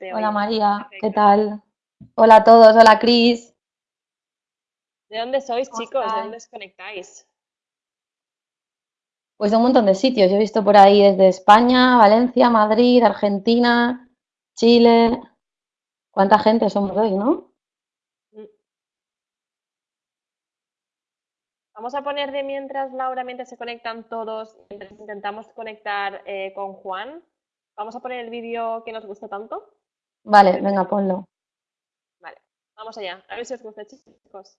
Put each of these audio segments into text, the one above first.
Hola María, ¿qué tal? Hola a todos, hola Cris. ¿De dónde sois, chicos? ¿De dónde os conectáis? Pues de un montón de sitios. Yo he visto por ahí desde España, Valencia, Madrid, Argentina, Chile. ¿Cuánta gente somos hoy, no? Mm. Vamos a poner de mientras, Laura, mientras se conectan todos, mientras intentamos conectar eh, con Juan. Vamos a poner el vídeo que nos gusta tanto. Vale, venga, ponlo. Vale, vamos allá. A ver si os gusta, chicos.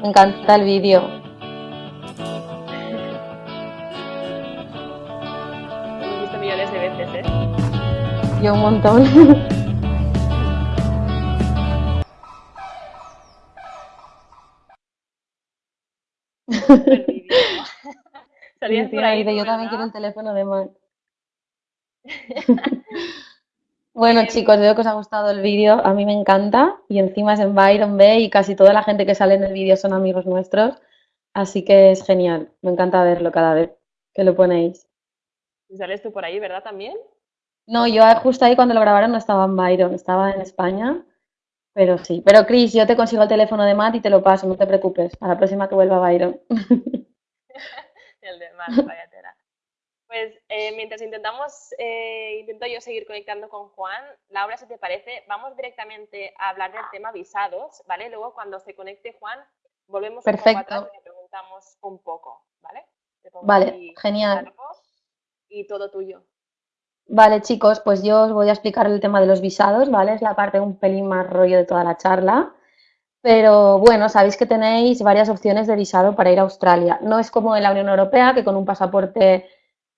Me encanta el vídeo. Yo un montón. Salías por ahí, yo también quiero el teléfono de Mar. Bueno, chicos, veo que os ha gustado el vídeo. A mí me encanta. Y encima es en Byron Bay y casi toda la gente que sale en el vídeo son amigos nuestros. Así que es genial. Me encanta verlo cada vez que lo ponéis. ¿Y sales tú por ahí, verdad, también? No, yo justo ahí cuando lo grabaron no estaba en Byron, estaba en España. Pero sí. Pero Chris, yo te consigo el teléfono de Matt y te lo paso, no te preocupes. A la próxima que vuelva a Byron. el de Matt, vaya pues eh, mientras intentamos, eh, intento yo seguir conectando con Juan, Laura, si te parece, vamos directamente a hablar del tema visados, ¿vale? Luego cuando se conecte Juan, volvemos Perfecto. un poco atrás y le preguntamos un poco, ¿vale? Vale, genial. Y todo tuyo. Vale, chicos, pues yo os voy a explicar el tema de los visados, ¿vale? Es la parte un pelín más rollo de toda la charla. Pero bueno, sabéis que tenéis varias opciones de visado para ir a Australia. No es como en la Unión Europea, que con un pasaporte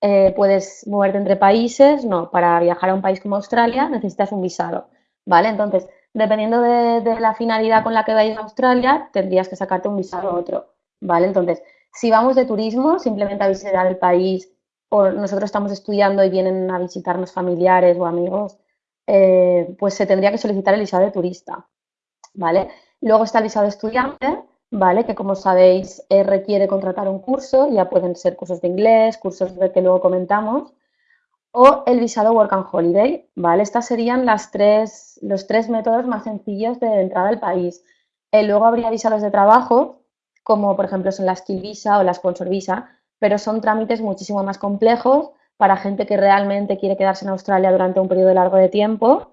eh, puedes moverte entre países, no, para viajar a un país como Australia necesitas un visado, ¿vale? Entonces, dependiendo de, la finalidad con la que vayas a Australia, tendrías que sacarte un visado a otro, ¿vale? Entonces, si vamos de turismo, simplemente a visitar el país, o nosotros estamos estudiando y vienen a visitarnos familiares o amigos, eh, pues se tendría que solicitar el visado de turista, ¿vale? Luego está el visado estudiante, ¿vale? Que como sabéis eh, requiere contratar un curso, ya pueden ser cursos de inglés, cursos de que luego comentamos, o el visado Work and Holiday, ¿vale? Estas serían las tres, los tres métodos más sencillos de entrada al país. Eh, luego habría visados de trabajo, como por ejemplo son la Skill Visa o la Sponsor Visa, pero son trámites muchísimo más complejos para gente que realmente quiere quedarse en Australia durante un periodo largo de tiempo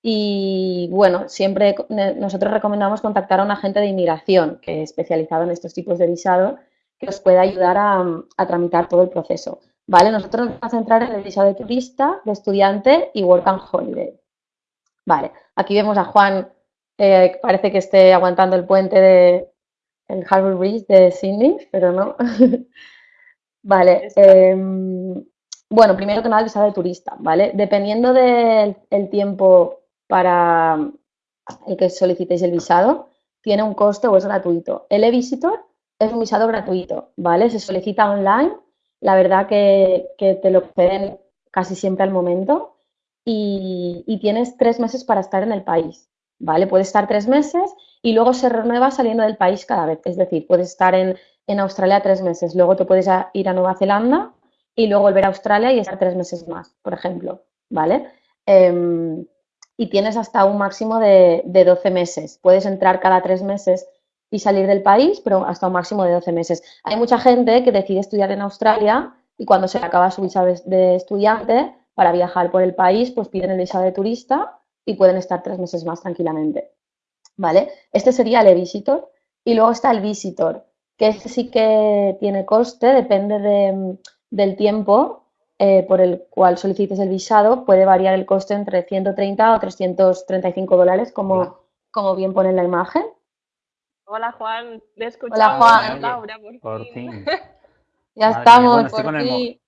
y bueno, siempre nosotros recomendamos contactar a un agente de inmigración que es especializado en estos tipos de visado que os pueda ayudar a, tramitar todo el proceso. ¿Vale? Nosotros nos vamos a centrar en el visado de turista, de estudiante y work and holiday. Vale, aquí vemos a Juan, eh, parece que esté aguantando el puente de el Harbour Bridge de Sydney, pero no. vale, em, bueno, primero que nada el visado de turista, ¿vale? Dependiendo del tiempo para el que solicitéis el visado, tiene un coste o es gratuito. El e-visitor es un visado gratuito, ¿vale? Se solicita online, la verdad que, te lo piden casi siempre al momento y, tienes tres meses para estar en el país, ¿vale? Puedes estar tres meses y luego se renueva saliendo del país cada vez, es decir, puedes estar en, en Australia tres meses, luego te puedes ir a Nueva Zelanda y luego volver a Australia y estar tres meses más, por ejemplo, ¿vale? Em, y tienes hasta un máximo de, 12 meses. Puedes entrar cada tres meses y salir del país, pero hasta un máximo de 12 meses. Hay mucha gente que decide estudiar en Australia y cuando se acaba su visa de estudiante para viajar por el país, pues piden el visa de turista y pueden estar tres meses más tranquilamente. ¿Vale? Este sería el e-visitor y luego está el visitor, que este sí que tiene coste, depende del tiempo eh, por el cual solicites el visado puede variar el coste entre 130 o 335 dólares, como, como bien pone en la imagen. Hola Juan, le Hola Juan. Laura, por, fin. ya estamos, estoy, con el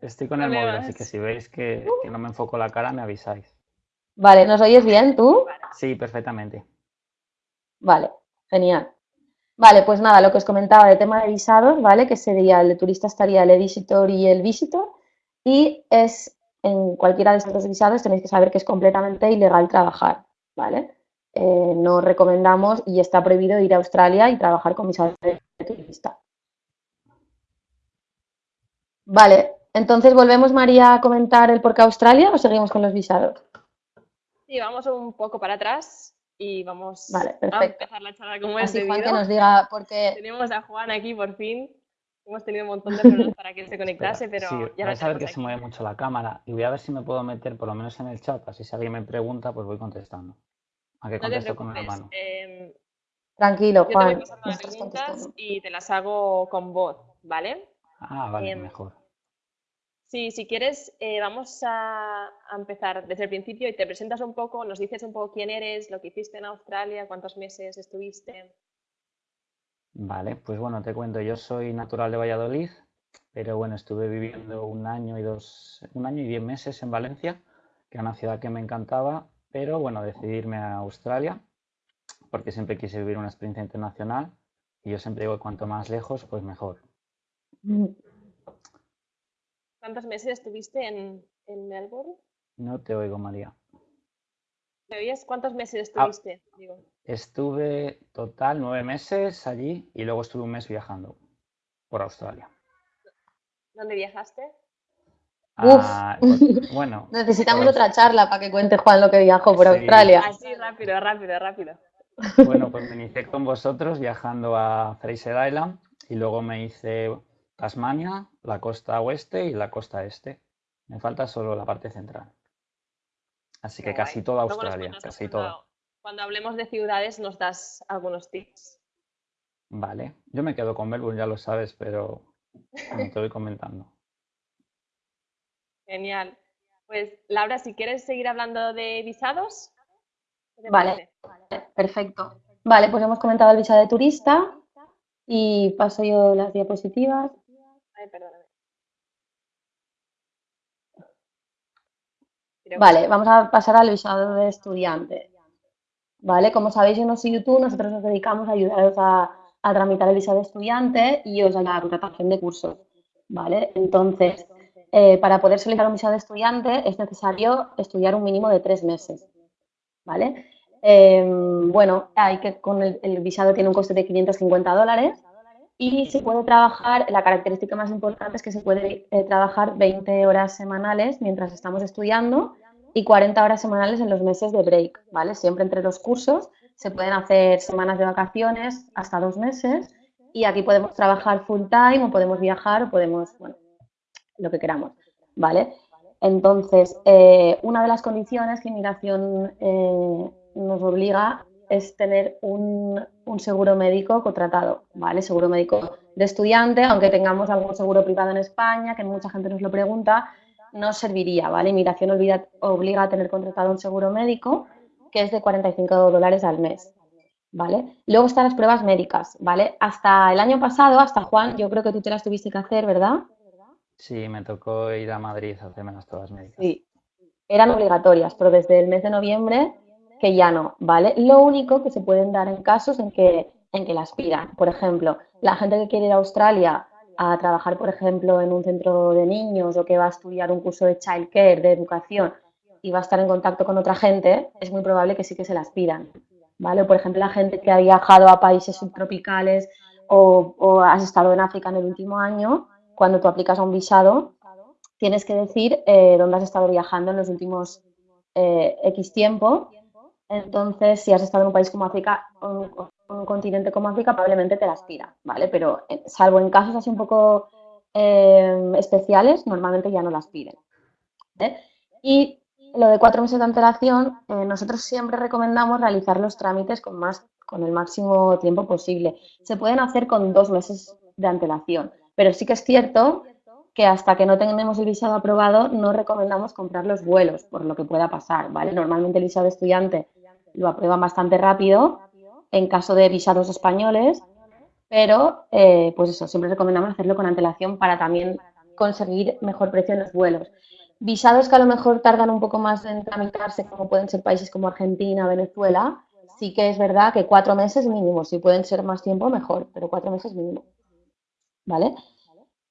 estoy con el móvil, así que si veis que, que, no me enfoco la cara, me avisáis. Vale, ¿nos oyes bien tú? Sí, perfectamente. Vale, genial. Vale, pues nada, lo que os comentaba de tema de visados, ¿vale? Que sería el de turista estaría el e-visitor y el visitor. Y es en cualquiera de estos dos visados tenéis que saber que es completamente ilegal trabajar, ¿vale? Eh, no recomendamos y está prohibido ir a Australia y trabajar con visados de turista. Vale, entonces volvemos María a comentar el por qué Australia o seguimos con los visados. Sí, vamos un poco para atrás y vamos vale, a empezar la charla como Así es Juan que nos diga por qué... Tenemos a Juan aquí por fin. Hemos tenido un montón de problemas para que se conectase, pero sí, ya vais a ver que se mueve mucho la cámara y voy a ver si me puedo meter por lo menos en el chat, así si alguien me pregunta, pues voy contestando. A que contesto con la mano. Eh, Tranquilo, Juan. Yo te voy pasando las preguntas y te las hago con voz, ¿vale? Ah, vale, mejor. Sí, si quieres, eh, vamos a, empezar desde el principio y te presentas un poco, nos dices un poco quién eres, lo que hiciste en Australia, cuántos meses estuviste. Vale, pues bueno, te cuento, yo soy natural de Valladolid, pero bueno, estuve viviendo un año y dos, un año y diez meses en Valencia, que es una ciudad que me encantaba, pero bueno, decidí irme a Australia, porque siempre quise vivir una experiencia internacional, y yo siempre digo que cuanto más lejos, pues mejor. Mm. ¿Cuántos meses estuviste en, Melbourne? No te oigo, María. ¿Me oías? ¿Cuántos meses ah, estuviste? Estuve total nueve meses allí y luego estuve un mes viajando por Australia. ¿Dónde viajaste? Ah, pues, bueno. Necesitamos otra charla para que cuente Juan lo que viajó por Australia. Así, rápido, rápido, rápido. Bueno, pues me inicié con vosotros viajando a Fraser Island y luego me hice Tasmania, la costa oeste y la costa este. Me falta solo la parte central. Así que casi toda Australia, casi toda. Cuando hablemos de ciudades nos das algunos tips. Vale, yo me quedo con Melbourne, ya lo sabes, pero te voy comentando. Genial. Pues Laura, si quieres seguir hablando de visados. Vale, perfecto. Vale, pues hemos comentado el visado de turista y paso yo las diapositivas. Vale, vamos a pasar al visado de estudiante. Vale, como sabéis, yo no soy YouTube, nosotros nos dedicamos a ayudaros a, tramitar el visado de estudiante y os a la contratación de cursos. Vale, entonces, eh, para poder solicitar un visado de estudiante es necesario estudiar un mínimo de tres meses. ¿Vale? Em, bueno, hay que con el, el visado tiene un coste de 550 dólares y se puede trabajar, la característica más importante es que se puede eh, trabajar 20 horas semanales mientras estamos estudiando y 40 horas semanales en los meses de break, ¿vale? Siempre entre los cursos se pueden hacer semanas de vacaciones hasta dos meses y aquí podemos trabajar full time o podemos viajar o podemos, bueno, lo que queramos, ¿vale? Entonces, eh, una de las condiciones que inmigración eh, nos obliga es tener un, seguro médico contratado, ¿vale? Seguro médico de estudiante, aunque tengamos algún seguro privado en España, que mucha gente nos lo pregunta, no serviría, ¿vale? Inmigración obliga a tener contratado un seguro médico que es de 45 dólares al mes, ¿vale? Luego están las pruebas médicas, ¿vale? Hasta el año pasado, hasta Juan, yo creo que tú te las tuviste que hacer, ¿verdad? Sí, me tocó ir a Madrid a hacerme las pruebas médicas. Sí, eran obligatorias, pero desde el mes de noviembre que ya no, ¿vale? Lo único que se pueden dar en casos en que, en que las pidan. Por ejemplo, la gente que quiere ir a Australia a trabajar, por ejemplo, en un centro de niños o que va a estudiar un curso de childcare, de educación, y va a estar en contacto con otra gente, es muy probable que sí que se las pidan, ¿vale? Por ejemplo, la gente que ha viajado a países subtropicales o, has estado en África en el último año, cuando tú aplicas a un visado, tienes que decir eh, dónde has estado viajando en los últimos eh, X tiempo entonces, si has estado en un país como África, un, un continente como África, probablemente te las pida, ¿vale? Pero eh, salvo en casos así un poco eh, especiales, normalmente ya no las piden. Y lo de cuatro meses de antelación, eh, nosotros siempre recomendamos realizar los trámites con, más, con el máximo tiempo posible. Se pueden hacer con dos meses de antelación, pero sí que es cierto que hasta que no tengamos el visado aprobado no recomendamos comprar los vuelos, por lo que pueda pasar, ¿vale? Normalmente el visado estudiante lo aprueban bastante rápido en caso de visados españoles, pero eh, pues eso, siempre recomendamos hacerlo con antelación para también conseguir mejor precio en los vuelos. Visados que a lo mejor tardan un poco más en tramitarse, como pueden ser países como Argentina, Venezuela, sí que es verdad que cuatro meses mínimo, si pueden ser más tiempo, mejor, pero cuatro meses mínimo. ¿Vale?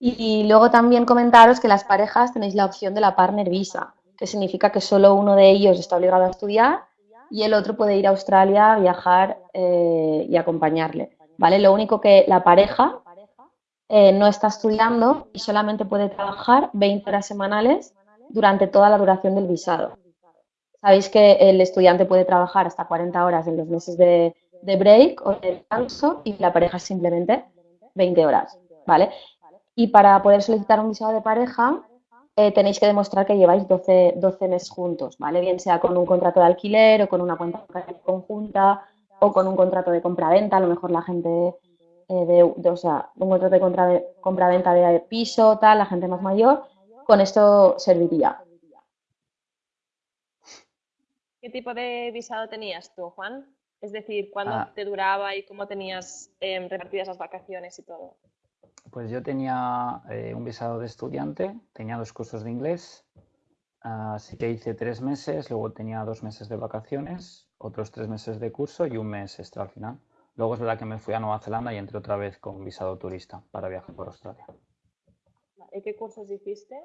Y, luego también comentaros que las parejas tenéis la opción de la partner visa, que significa que solo uno de ellos está obligado a estudiar y el otro puede ir a Australia, viajar eh, y acompañarle. ¿Vale? Lo único que la pareja eh, no está estudiando y solamente puede trabajar 20 horas semanales durante toda la duración del visado. Sabéis que el estudiante puede trabajar hasta 40 horas en los meses de, break o de descanso y la pareja simplemente 20 horas, ¿vale? Y para poder solicitar un visado de pareja eh, tenéis que demostrar que lleváis 12, 12 meses juntos, ¿vale? Bien sea con un contrato de alquiler o con una cuenta conjunta o con un contrato de compra-venta, a lo mejor la gente eh, de, o sea, un contrato de compra-venta de piso, tal, la gente más mayor, con esto serviría. ¿Qué tipo de visado tenías tú, Juan? Es decir, ¿cuándo Ah. te duraba y cómo tenías em, repartidas las vacaciones y todo? Pues yo tenía eh, un visado de estudiante, tenía dos cursos de inglés, así que hice tres meses, luego tenía dos meses de vacaciones, otros tres meses de curso y un mes extra al final. Luego es verdad que me fui a Nueva Zelanda y entré otra vez con visado turista para viajar por Australia. ¿Y qué cursos hiciste?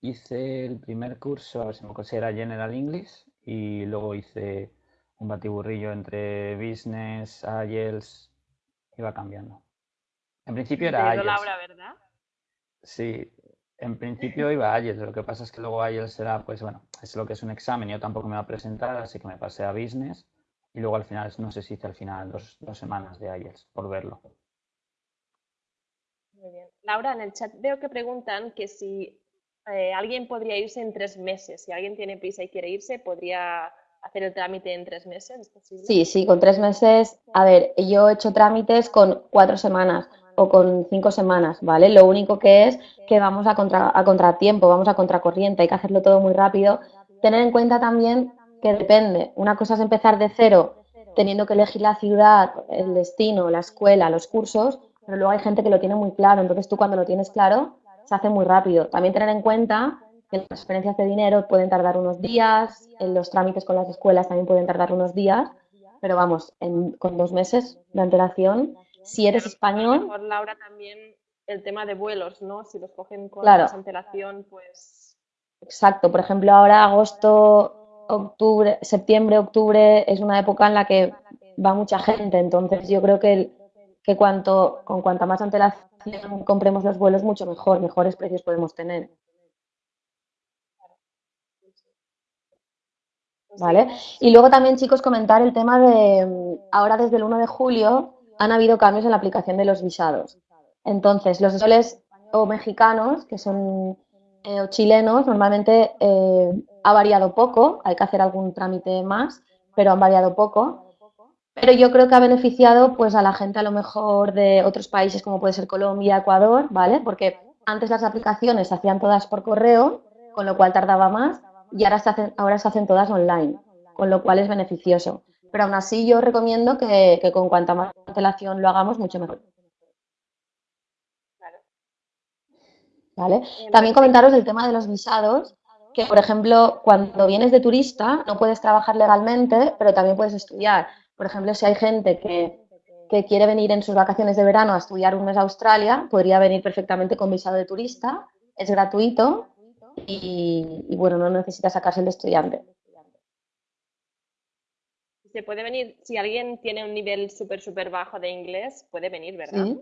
Hice el primer curso, a ver si me acuerdo, era General English y luego hice un batiburrillo entre Business, IELTS, iba cambiando. En principio era IELTS. Laura, ¿verdad? Sí, en principio iba a IELTS, lo que pasa es que luego IELTS era, pues bueno, es lo que es un examen, yo tampoco me iba a presentar, así que me pasé a Business y luego al final, no sé si hice al final dos, dos semanas de IELTS por verlo. Muy bien. Laura, en el chat veo que preguntan que si eh, alguien podría irse en tres meses. Si alguien tiene prisa y quiere irse, ¿podría hacer el trámite en tres meses? ¿Es posible? Sí, sí, con tres meses. A ver, yo he hecho trámites con cuatro semanas o con cinco semanas, ¿vale? Lo único que es que vamos a, contra, a contratiempo, vamos a contracorriente, hay que hacerlo todo muy rápido. Tener en cuenta también que depende. Una cosa es empezar de cero, teniendo que elegir la ciudad, el destino, la escuela, los cursos, pero luego hay gente que lo tiene muy claro. Entonces tú cuando lo tienes claro, se hace muy rápido. También tener en cuenta que las transferencias de dinero pueden tardar unos días, en los trámites con las escuelas también pueden tardar unos días, pero vamos, en, con dos meses de antelación, si eres lo español, mejor, Laura, también el tema de vuelos, ¿no? Si los cogen con Claro. más antelación, pues exacto, por ejemplo, ahora agosto, octubre, septiembre, octubre es una época en la que va mucha gente, entonces yo creo que, el- que cuanto, con cuanta más antelación compremos los vuelos, mucho mejor, mejores precios podemos tener. pues ¿Vale? Y luego también, chicos, comentar el tema de, ahora desde el 1 de julio han habido cambios en la aplicación de los visados. Entonces, los españoles o mexicanos, que son, eh, o chilenos, normalmente eh, ha variado poco, hay que hacer algún trámite más, pero han variado poco. Pero yo creo que ha beneficiado pues a la gente a lo mejor de otros países como puede ser Colombia, Ecuador, ¿vale? Porque antes las aplicaciones se hacían todas por correo, con lo cual tardaba más, y ahora se hacen, ahora se hacen todas online, con lo cual es beneficioso. Pero aún así yo recomiendo que, que con cuanta más antelación lo hagamos, mucho mejor. Claro. ¿Vale? Eh, También comentaros el tema de los visados, que por ejemplo, cuando vienes de turista no puedes trabajar legalmente, pero también puedes estudiar. Por ejemplo, si hay gente que, que quiere venir en sus vacaciones de verano a estudiar un mes a Australia, podría venir perfectamente con visado de turista, es gratuito y, y, bueno, no necesita sacarse el de estudiante. Se puede venir, si alguien tiene un nivel súper, súper bajo de inglés, puede venir, ¿verdad? Sí.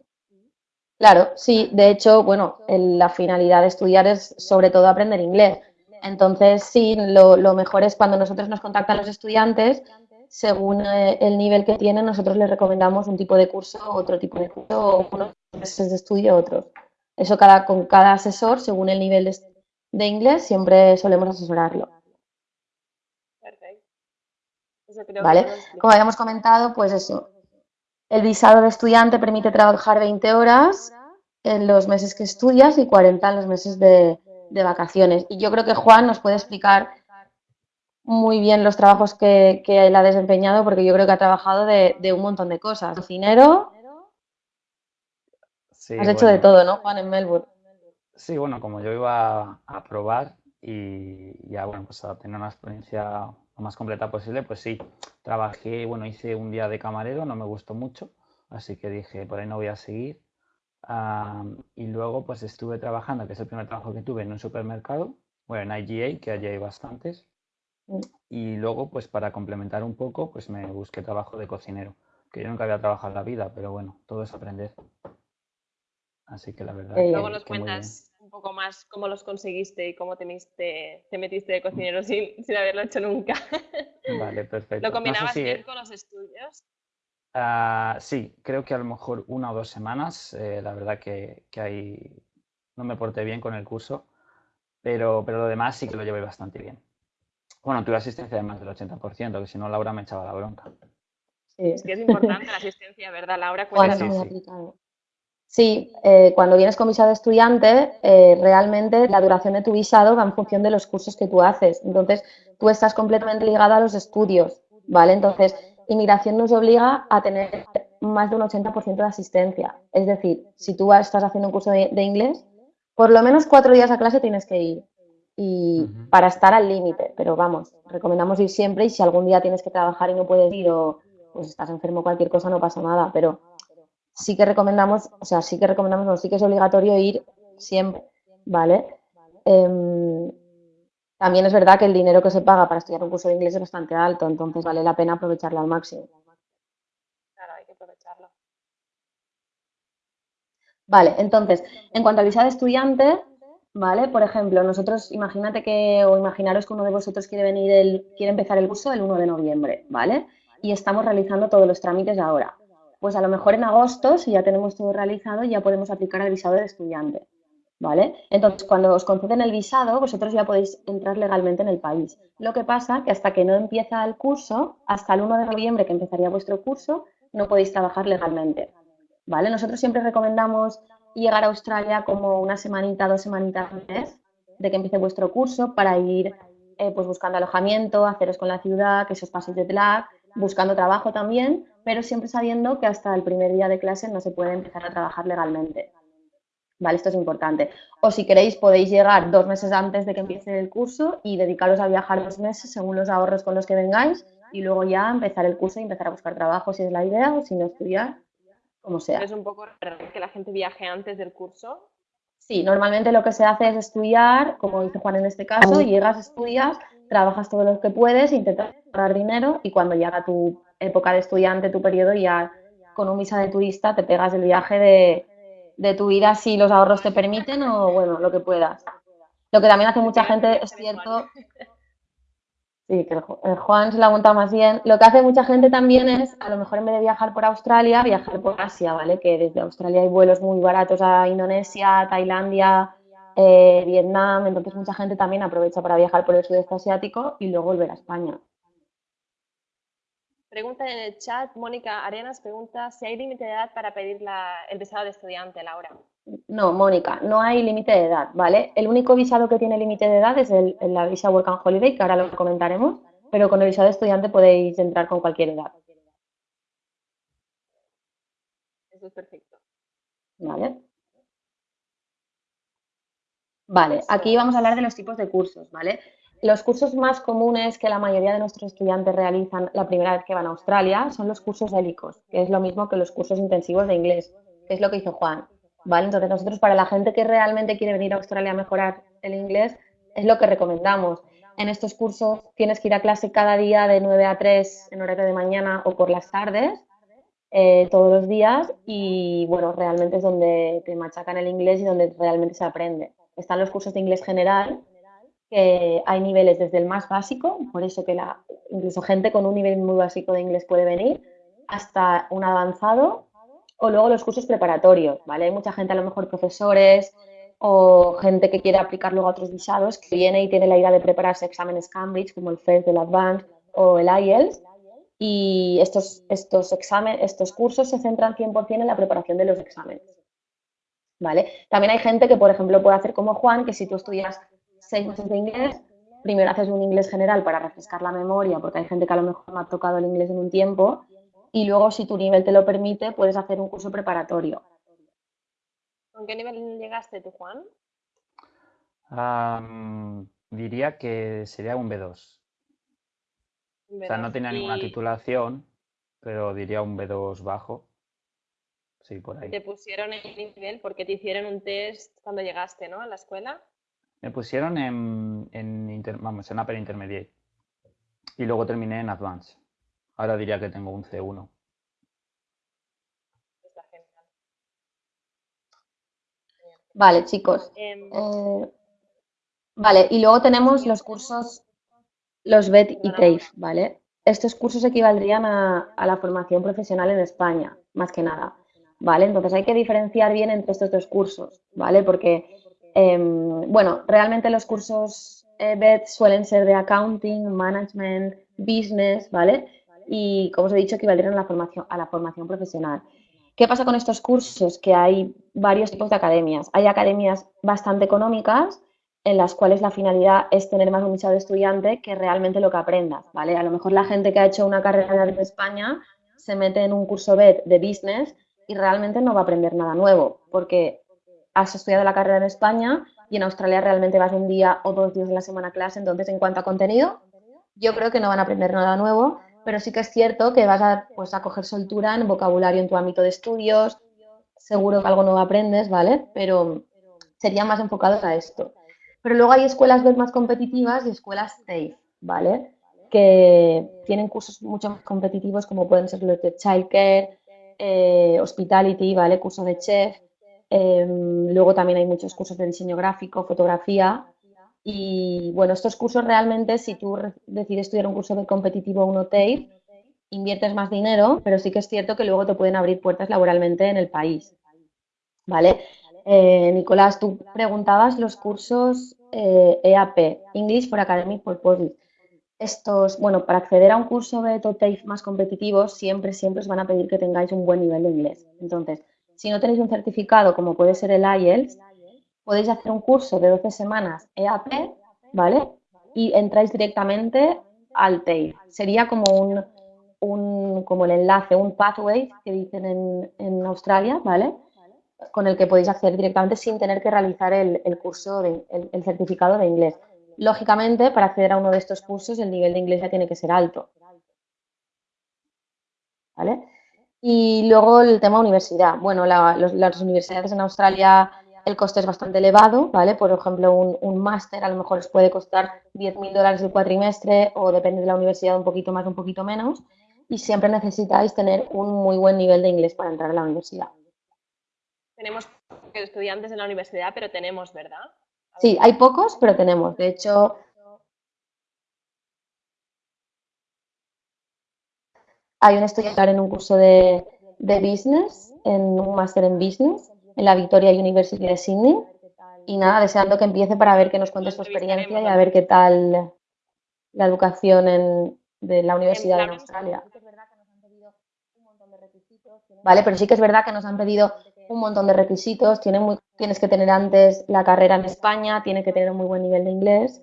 Claro, sí. De hecho, bueno, el- la finalidad de estudiar es sobre todo aprender inglés. Entonces, sí, lo, lo mejor es cuando nosotros nos contactan los estudiantes, según eh, el nivel que tienen, nosotros les recomendamos un tipo de curso, otro tipo de curso, o unos meses de estudio, otros. Eso cada, con cada asesor, según el nivel de, de inglés, siempre solemos asesorarlo. Eso creo ¿Vale? Como habíamos comentado, pues eso. El visado de estudiante permite trabajar 20 horas en los meses que estudias y 40 en los meses de, de vacaciones. Y yo creo que Juan nos puede explicar muy bien los trabajos que, que él ha desempeñado, porque yo creo que ha trabajado de, de un montón de cosas. Cocinero, Sí, has hecho de todo, ¿no, Juan, en Melbourne? Sí, bueno, como yo iba a probar y ya, bueno, pues a tener una experiencia lo más completa posible, pues sí, trabajé, bueno, hice un día de camarero, no me gustó mucho, así que dije, por ahí no voy a seguir. y luego pues estuve trabajando, que es el primer trabajo que tuve en un supermercado, bueno, en IGA, que allí hay bastantes. Mm. Y luego, pues para complementar un poco, pues me busqué trabajo de cocinero, que yo nunca había trabajado en la vida, pero bueno, todo es aprender. Así que la verdad. luego nos cuentas un poco más cómo los conseguiste y cómo te, metiste de cocinero sin, haberlo hecho nunca. Vale, perfecto. ¿Lo combinabas bien con los estudios? Ah, sí, creo que a lo mejor una o dos semanas, eh, la verdad que, que ahí no me porté bien con el curso, pero, pero lo demás sí que lo llevé bastante bien. Bueno, tuve asistencia de más del 80%, que si no Laura me echaba la bronca. Sí. Es que es importante la asistencia, ¿verdad, Laura? sí, sí. Eh, cuando vienes con visado de estudiante, eh, realmente la duración de tu visado va en función de los cursos que tú haces. Entonces, tú estás completamente ligado a los estudios, ¿vale? Entonces, inmigración nos obliga a tener más de un 80% de asistencia. Es decir, si tú estás haciendo un curso de inglés, por lo menos cuatro días a clase tienes que ir y para estar al límite, pero vamos, recomendamos ir siempre y si algún día tienes que trabajar y no puedes ir o pues estás enfermo cualquier cosa no pasa nada, pero sí que recomendamos, o sea, sí que recomendamos, no, sí que es obligatorio ir siempre, ¿vale? Em, también es verdad que el dinero que se paga para estudiar un curso de inglés es bastante alto, entonces vale la pena aprovecharlo al máximo. Claro, hay que aprovecharlo. Vale, entonces, en cuanto al visa de estudiante, ¿vale? Por ejemplo, nosotros, imagínate que, o imaginaros que uno de vosotros quiere venir, el, quiere empezar el curso el 1 de noviembre, ¿vale? Y estamos realizando todos los trámites ahora. Pues a lo mejor en agosto, si ya tenemos todo realizado, ya podemos aplicar el visado de estudiante, ¿vale? Entonces, cuando os conceden el visado, vosotros ya podéis entrar legalmente en el país. Lo que pasa que hasta que no empieza el curso, hasta el 1 de noviembre que empezaría vuestro curso, no podéis trabajar legalmente, ¿vale? Nosotros siempre recomendamos llegar a Australia como una semanita, dos semanitas antes de que empiece vuestro curso para ir eh, pues buscando alojamiento, haceros con la ciudad, que esos pasos de TLAC, buscando trabajo también, pero siempre sabiendo que hasta el primer día de clase no se puede empezar a trabajar legalmente. ¿Vale? Esto es importante. O si queréis podéis llegar dos meses antes de que empiece el curso y dedicaros a viajar dos meses según los ahorros con los que vengáis y luego ya empezar el curso y empezar a buscar trabajo si es la idea o si no estudiar como sea. ¿Es un poco que la gente viaje antes del curso? Sí, normalmente lo que se hace es estudiar, como dice Juan en este caso, llegas, estudias, trabajas todo lo que puedes, intentas ahorrar dinero y cuando llega tu época de estudiante, tu periodo, ya con un visa de turista te pegas el viaje de, de tu vida si los ahorros te permiten o bueno, lo que puedas. Lo que también hace mucha gente, es cierto, Sí, que el, Juan se la ha más bien. Lo que hace mucha gente también es, a lo mejor en vez de viajar por Australia, viajar por Asia, ¿vale? Que desde Australia hay vuelos muy baratos a Indonesia, Tailandia, eh, Vietnam. Entonces mucha gente también aprovecha para viajar por el sudeste asiático y luego volver a España. Pregunta en el chat, Mónica Arenas pregunta si hay límite de edad para pedir el visado de estudiante, Laura. No, Mónica, no hay límite de edad, ¿vale? El único visado que tiene límite de edad es el, la visa Work and Holiday, que ahora lo comentaremos, pero con el visado de estudiante podéis entrar con cualquier edad. Eso es perfecto. Vale. Vale, aquí vamos a hablar de los tipos de cursos, ¿vale? Los cursos más comunes que la mayoría de nuestros estudiantes realizan la primera vez que van a Australia son los cursos hélicos, que es lo mismo que los cursos intensivos de inglés, que es lo que hizo Juan. ¿vale? Entonces nosotros para la gente que realmente quiere venir a Australia a mejorar el inglés es lo que recomendamos. En estos cursos tienes que ir a clase cada día de 9 a 3 en horario de mañana o por las tardes, eh, todos los días y bueno, realmente es donde te machacan el inglés y donde realmente se aprende. Están los cursos de inglés general, que hay niveles desde el más básico, por eso que la, incluso gente con un nivel muy básico de inglés puede venir, hasta un avanzado o luego los cursos preparatorios, ¿vale? Hay mucha gente, a lo mejor profesores o gente que quiere aplicar luego a otros visados, que viene y tiene la idea de prepararse exámenes Cambridge, como el FIRST, el Advanced o el IELTS, y estos, estos, exámenes, estos cursos se centran 100% en la preparación de los exámenes. ¿Vale? También hay gente que, por ejemplo, puede hacer como Juan, que si tú estudias seis meses de inglés, primero haces un inglés general para refrescar la memoria, porque hay gente que a lo mejor no ha tocado el inglés en un tiempo, y luego, si tu nivel te lo permite, puedes hacer un curso preparatorio. ¿Con qué nivel llegaste tú, Juan? diría que sería un B2. O sea, no tenía ninguna titulación, pero diría un B2 bajo. Sí, por ahí. ¿Te pusieron el nivel porque te hicieron un test cuando llegaste, ¿no? A la escuela. Me pusieron en, en, vamos, en Upper Intermediate. Y luego terminé en Advanced. Ahora diría que tengo un C1. Vale, chicos. Em, Eh, vale, y luego tenemos los cursos, los BET y TAFE, ¿vale? Estos cursos equivaldrían a, a la formación profesional en España, más que nada, ¿vale? Entonces hay que diferenciar bien entre estos dos cursos, ¿vale? Porque, em, bueno, realmente los cursos eh, BET suelen ser de accounting, management, business, ¿vale? Y como os he dicho, equivaldrían a la formación, a la formación profesional. ¿Qué pasa con estos cursos? Que hay varios tipos de academias. Hay academias bastante económicas en las cuales la finalidad es tener más un nicho de estudiante que realmente lo que aprendas, ¿vale? A lo mejor la gente que ha hecho una carrera en España se mete en un curso BED de business y realmente no va a aprender nada nuevo, porque has estudiado la carrera en España y en Australia realmente vas un día o dos días de la semana a clase, entonces en cuanto a contenido, yo creo que no van a aprender nada nuevo, pero sí que es cierto que vas a, pues, a coger soltura en vocabulario en tu ámbito de estudios, seguro que algo nuevo aprendes, ¿vale? Pero serían más enfocados a esto. Pero luego hay escuelas más competitivas y escuelas safe, ¿vale? Que tienen cursos mucho más competitivos como pueden ser los de childcare, eh, hospitality, ¿vale? Curso de chef. Eh, luego también hay muchos cursos de diseño gráfico, fotografía. Y bueno, estos cursos realmente, si tú decides estudiar un curso de competitivo o TAFE, inviertes más dinero, pero sí que es cierto que luego te pueden abrir puertas laboralmente en el país. ¿Vale? Eh, Nicolás, tú preguntabas los cursos eh, EAP, English for Academic Purposes. Estos, bueno, para acceder a un curso de TAFE más competitivo, siempre, siempre os van a pedir que tengáis un buen nivel de inglés. Entonces, si no tenéis un certificado como puede ser el IELTS, podéis hacer un curso de 12 semanas EAP, ¿vale? Y entráis directamente al TAFE. Sería como un, un, como el enlace, un pathway que dicen en, en Australia, ¿vale? Con el que podéis acceder directamente sin tener que realizar el, curso, de, el certificado de inglés. Lógicamente, para acceder a uno de estos cursos, el nivel de inglés ya tiene que ser alto. ¿Vale? Y luego el tema universidad. Bueno, las universidades en Australia el coste es bastante elevado, ¿vale? Por ejemplo, un, un máster a lo mejor os puede costar 10.000 dólares el cuatrimestre o depende de la universidad un poquito más, un poquito menos. Y siempre necesitáis tener un muy buen nivel de inglés para entrar a la universidad. Tenemos estudiantes en la universidad, pero tenemos, ¿verdad? Sí, hay pocos, pero tenemos. De hecho, hay un estudiante en un curso de, de business, en un máster en business, en la Victoria University de Sydney. Y nada, deseando que empiece para ver que nos cuente su experiencia y a ver qué tal la educación en, de la universidad en Australia. Vale, pero sí que es verdad que nos han pedido un montón de requisitos. Tiene muy, tienes que tener antes la carrera en España, tienes que tener un muy buen nivel de inglés.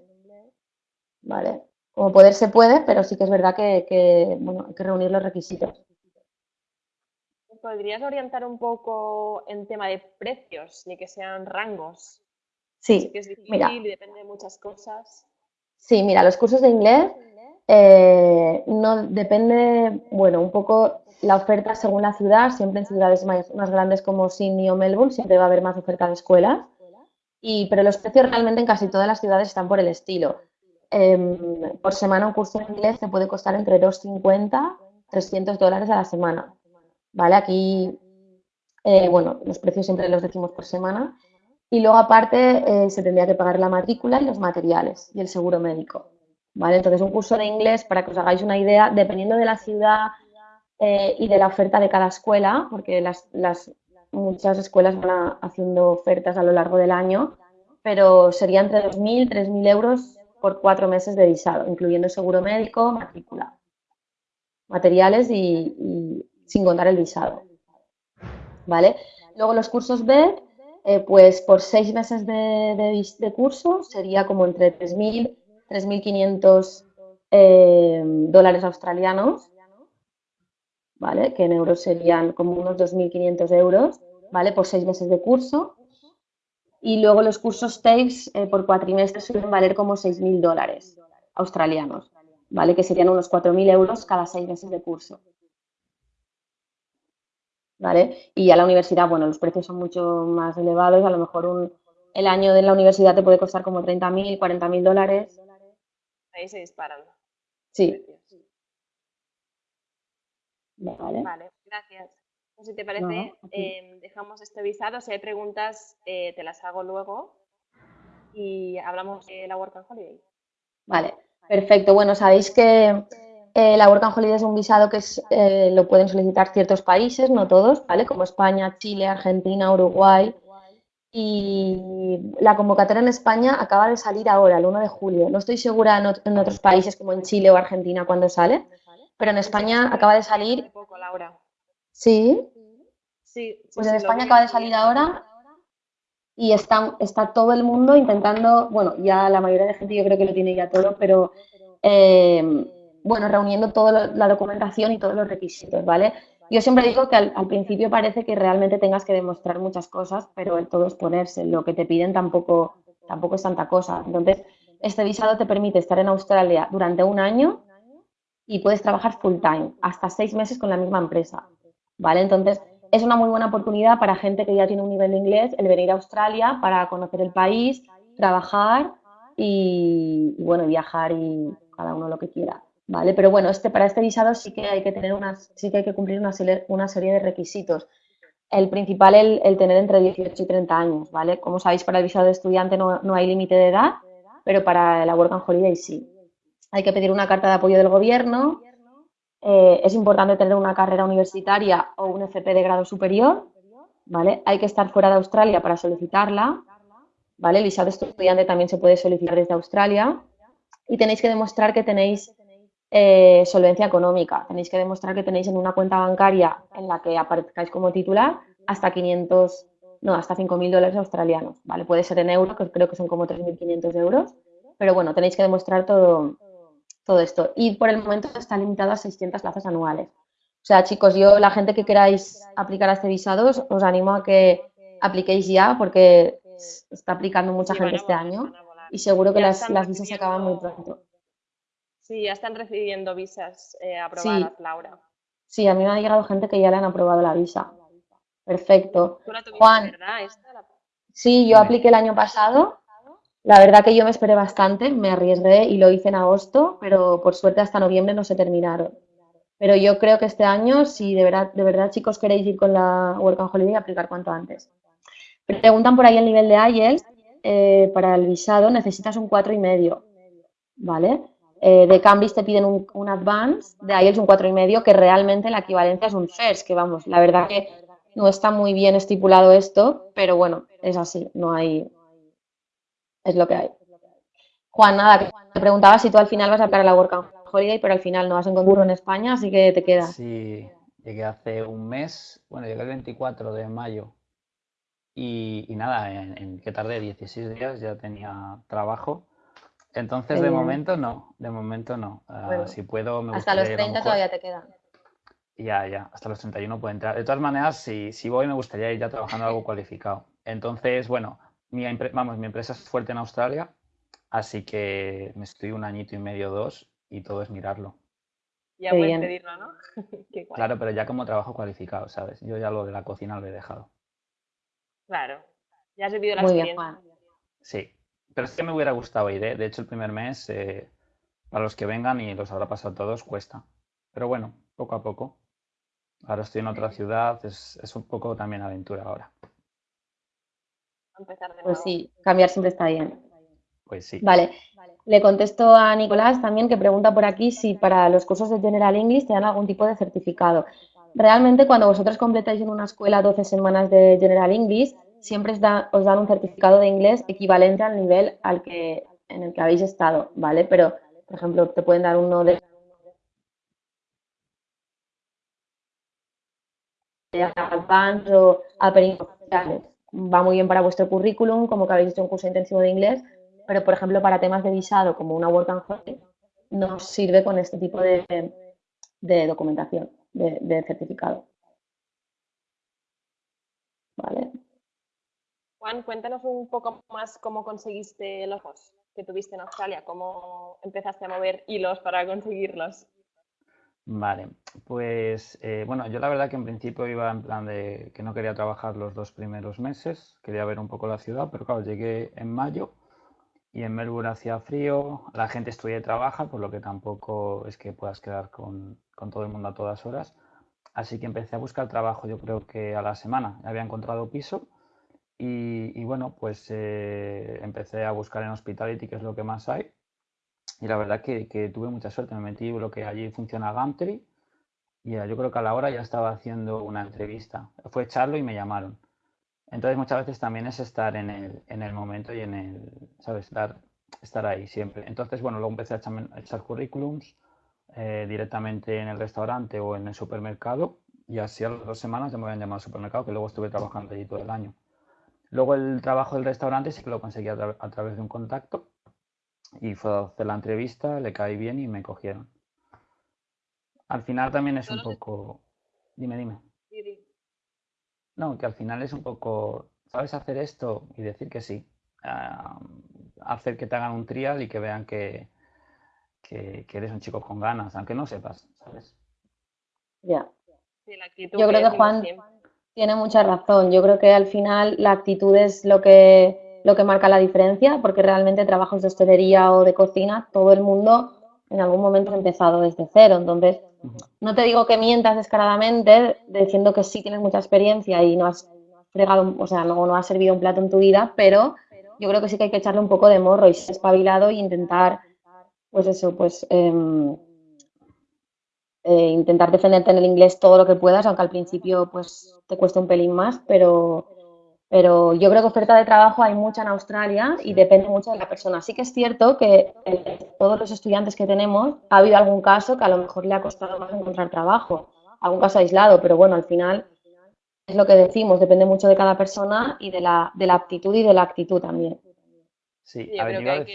Vale, como poder se puede, pero sí que es verdad que, que bueno, hay que reunir los requisitos. ¿Podrías orientar un poco en tema de precios, ni que sean rangos? Sí, que es difícil mira. y depende de muchas cosas. Sí, mira, los cursos de inglés eh, no depende, bueno, un poco la oferta según la ciudad, siempre en ciudades más, grandes como Sydney o Melbourne siempre va a haber más oferta de escuelas, y, pero los precios realmente en casi todas las ciudades están por el estilo. Eh, por semana un curso de inglés te puede costar entre 250 300 dólares a la semana. ¿Vale? Aquí, eh, bueno, los precios siempre los decimos por semana. Y luego aparte eh, se tendría que pagar la matrícula y los materiales y el seguro médico. ¿Vale? Entonces un curso de inglés, para que os hagáis una idea, dependiendo de la ciudad eh, y de la oferta de cada escuela, porque las, las muchas escuelas van haciendo ofertas a lo largo del año, pero sería entre 2.000 3.000 euros por cuatro meses de visado, incluyendo seguro médico, matrícula, materiales y, y sin contar el visado. ¿Vale? Luego los cursos B, eh, pues por seis meses de curso sería como entre 3.000 3.500 eh, dólares australianos, ¿vale? Que en euros serían como unos 2.500 euros, ¿vale? Por seis meses de curso. Y luego los cursos TAFEs eh, por cuatrimestre suelen valer como 6.000 dólares australianos, ¿vale? Que serían unos 4.000 euros cada seis meses de curso. ¿Vale? Y a la universidad, bueno, los precios son mucho más elevados, a lo mejor el año de la universidad te puede costar como 30.000, 40.000 dólares. Ahí se disparan. Sí. Vale. Vale, gracias. Pues si te parece, em, dejamos este visado. Si hay preguntas, eh, te las hago luego y hablamos de la Work and Holiday. Vale, perfecto. Bueno, sabéis que eh, la Work and Holiday es un visado que eh, lo pueden solicitar ciertos países, no todos, ¿vale? Como España, Chile, Argentina, Uruguay. Y la convocatoria en España acaba de salir ahora, el 1 de julio. No estoy segura en, otros países como en Chile o Argentina cuándo sale, pero en España acaba de salir. Poco, Laura. ¿Sí? Sí. Pues en España acaba de salir ahora y está, está todo el mundo intentando, bueno, ya la mayoría de gente yo creo que lo tiene ya todo, pero eh, bueno, reuniendo toda la documentación y todos los requisitos, ¿vale? Yo siempre digo que al, principio parece que realmente tengas que demostrar muchas cosas, pero el todo es ponerse. Lo que te piden tampoco, tampoco es tanta cosa. Entonces, este visado te permite estar en Australia durante un año y puedes trabajar full time, hasta seis meses con la misma empresa. ¿Vale? Entonces, es una muy buena oportunidad para gente que ya tiene un nivel de inglés el venir a Australia para conocer el país, trabajar y, bueno, viajar y cada uno lo que quiera. ¿Vale? Pero bueno, este, para este visado sí que hay que tener unas, sí que hay que cumplir una, una serie de requisitos. El principal, el, el, tener entre 18 y 30 años, ¿vale? Como sabéis, para el visado de estudiante no, no hay límite de edad, pero para la Work and Holiday sí. Hay que pedir una carta de apoyo del gobierno, eh, es importante tener una carrera universitaria o un FP de grado superior, ¿vale? Hay que estar fuera de Australia para solicitarla, ¿vale? El visado estudiante también se puede solicitar desde Australia y tenéis que demostrar que tenéis eh, solvencia económica, tenéis que demostrar que tenéis en una cuenta bancaria en la que aparezcáis como titular hasta 500, no, hasta 5.000 dólares australianos, ¿vale? Puede ser en euros, que creo que son como 3.500 euros, pero bueno, tenéis que demostrar todo, todo esto. Y por el momento está limitado a 600 plazas anuales. O sea, chicos, yo, la gente que queráis aplicar a este visado, os animo a que apliquéis ya porque está aplicando mucha gente este año y seguro que las, las, visas se acaban muy pronto. Sí, ya están recibiendo visas eh, aprobadas, Laura. Sí, a mí me ha llegado gente que ya le han aprobado la visa. Perfecto. Juan, sí, yo apliqué el año pasado la verdad que yo me esperé bastante, me arriesgué y lo hice en agosto, pero por suerte hasta noviembre no se terminaron. Pero yo creo que este año, si de verdad, de verdad chicos queréis ir con la Work and Holiday, aplicar cuanto antes. Preguntan por ahí el nivel de IELTS. Eh, para el visado necesitas un cuatro y medio, ¿vale? Eh, de Cambridge te piden un, un, Advance, de IELTS un cuatro y medio, que realmente la equivalencia es un First, que vamos, la verdad que no está muy bien estipulado esto, pero bueno, es así, no hay, es lo que hay. Juan, nada, te preguntaba si tú al final vas a para la Work and Holiday, pero al final no vas a encontrarlo en España, así que te queda. Sí, llegué hace un mes, bueno, llegué el 24 de mayo y, nada, en, que tardé 16 días ya tenía trabajo. Entonces, de momento no, de momento no. Ah, si puedo, me Hasta los 30 todavía te quedan. Ya, ya, hasta los 31 puedo entrar. De todas maneras, si, si voy, me gustaría ir ya trabajando algo cualificado. Entonces, bueno, mi, vamos, mi empresa es fuerte en Australia, así que me estoy un añito y medio, dos, y todo es mirarlo. Ya puedes pedirlo, ¿no? claro, pero ya como trabajo cualificado, ¿sabes? Yo ya lo de la cocina lo he dejado. Claro, ya has vivido la experiencia. sí, pero es que me hubiera gustado ir, ¿eh? De hecho, el primer mes, eh, para los que vengan y los habrá pasado todos, cuesta. Pero bueno, poco a poco. Ahora estoy en otra ciudad, es, es un poco también aventura ahora. Pues sí, cambiar siempre está bien. Pues sí. Vale. Le contesto a Nicolás también que pregunta por aquí si para los cursos de General English te dan algún tipo de certificado. Realmente cuando vosotros completáis en una escuela 12 semanas de General English, siempre os, dan un certificado de inglés equivalente al nivel al que, en el que habéis estado, ¿vale? Pero, por ejemplo, te pueden dar uno de Advanced o Upper va muy bien para vuestro currículum, como que habéis hecho un curso intensivo de inglés, pero por ejemplo para temas de visado como una Work and Holiday, no sirve con este tipo de, documentación, de, certificado. ¿Vale? Juan, cuéntanos un poco más cómo conseguiste los ojos. que tuviste en Australia? ¿Cómo empezaste a mover hilos para conseguirlos? Vale, pues eh, bueno, yo la verdad que en principio iba en plan de que no quería trabajar los dos primeros meses, quería ver un poco la ciudad, pero claro, llegué en mayo y en Melbourne hacía frío, la gente estudia y trabaja, por lo que tampoco es que puedas quedar con, con todo el mundo a todas horas. Así que empecé a buscar trabajo, yo creo que a la semana. Había encontrado piso y, bueno, pues eh, empecé a buscar en Hospitality, que es lo que más hay. Y la verdad que, tuve mucha suerte. Me metí lo que allí funciona Gumtree y yo creo que a la hora ya estaba haciendo una entrevista. Fue echarlo y me llamaron. Entonces muchas veces también es estar en el, en el momento y en el, ¿sabes? Estar, estar ahí siempre. Entonces, bueno, luego empecé a echar currículums eh, directamente en el restaurante o en el supermercado y así a las dos semanas ya me habían llamado al supermercado que luego estuve trabajando allí todo el año. Luego el trabajo del restaurante sí que lo conseguí a, través de un contacto y fue a hacer la entrevista, le caí bien y me cogieron. Al final también es un poco... Dime, dime. No, que al final es un poco, ¿sabes hacer esto? Y decir que sí. Ah, hacer que te hagan un trial y que vean que, que, eres un chico con ganas, aunque no sepas, ¿sabes? Ya. Yo creo que Juan tiene mucha razón. Yo creo que al final la actitud es lo que, lo que marca la diferencia, porque realmente trabajos de hostelería o de cocina, todo el mundo en algún momento ha empezado desde cero. Entonces, no te digo que mientas descaradamente diciendo que sí tienes mucha experiencia y no has fregado, o sea, luego no has servido un plato en tu vida, pero yo creo que sí que hay que echarle un poco de morro y ser espabilado e intentar pues eso, pues em, eh, intentar defenderte en el inglés todo lo que puedas, aunque al principio pues te cueste un pelín más, pero, pero yo creo que oferta de trabajo hay mucha en Australia y depende mucho de la persona. Sí que es cierto que eh, todos los estudiantes que tenemos ha habido algún caso que a lo mejor le ha costado más encontrar trabajo, algún caso aislado, pero bueno, al final es lo que decimos, depende mucho de cada persona y de la, de la aptitud y de la actitud también. Sí, a ver,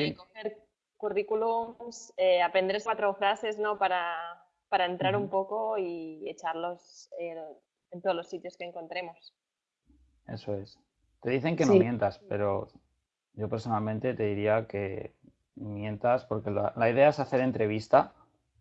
currículums, eh, aprender cuatro frases, ¿no? Para, para entrar un poco y echarlos en todos los sitios que encontremos. Eso es. Te dicen que no mientas, pero yo personalmente te diría que mientas porque la, la, idea es hacer entrevista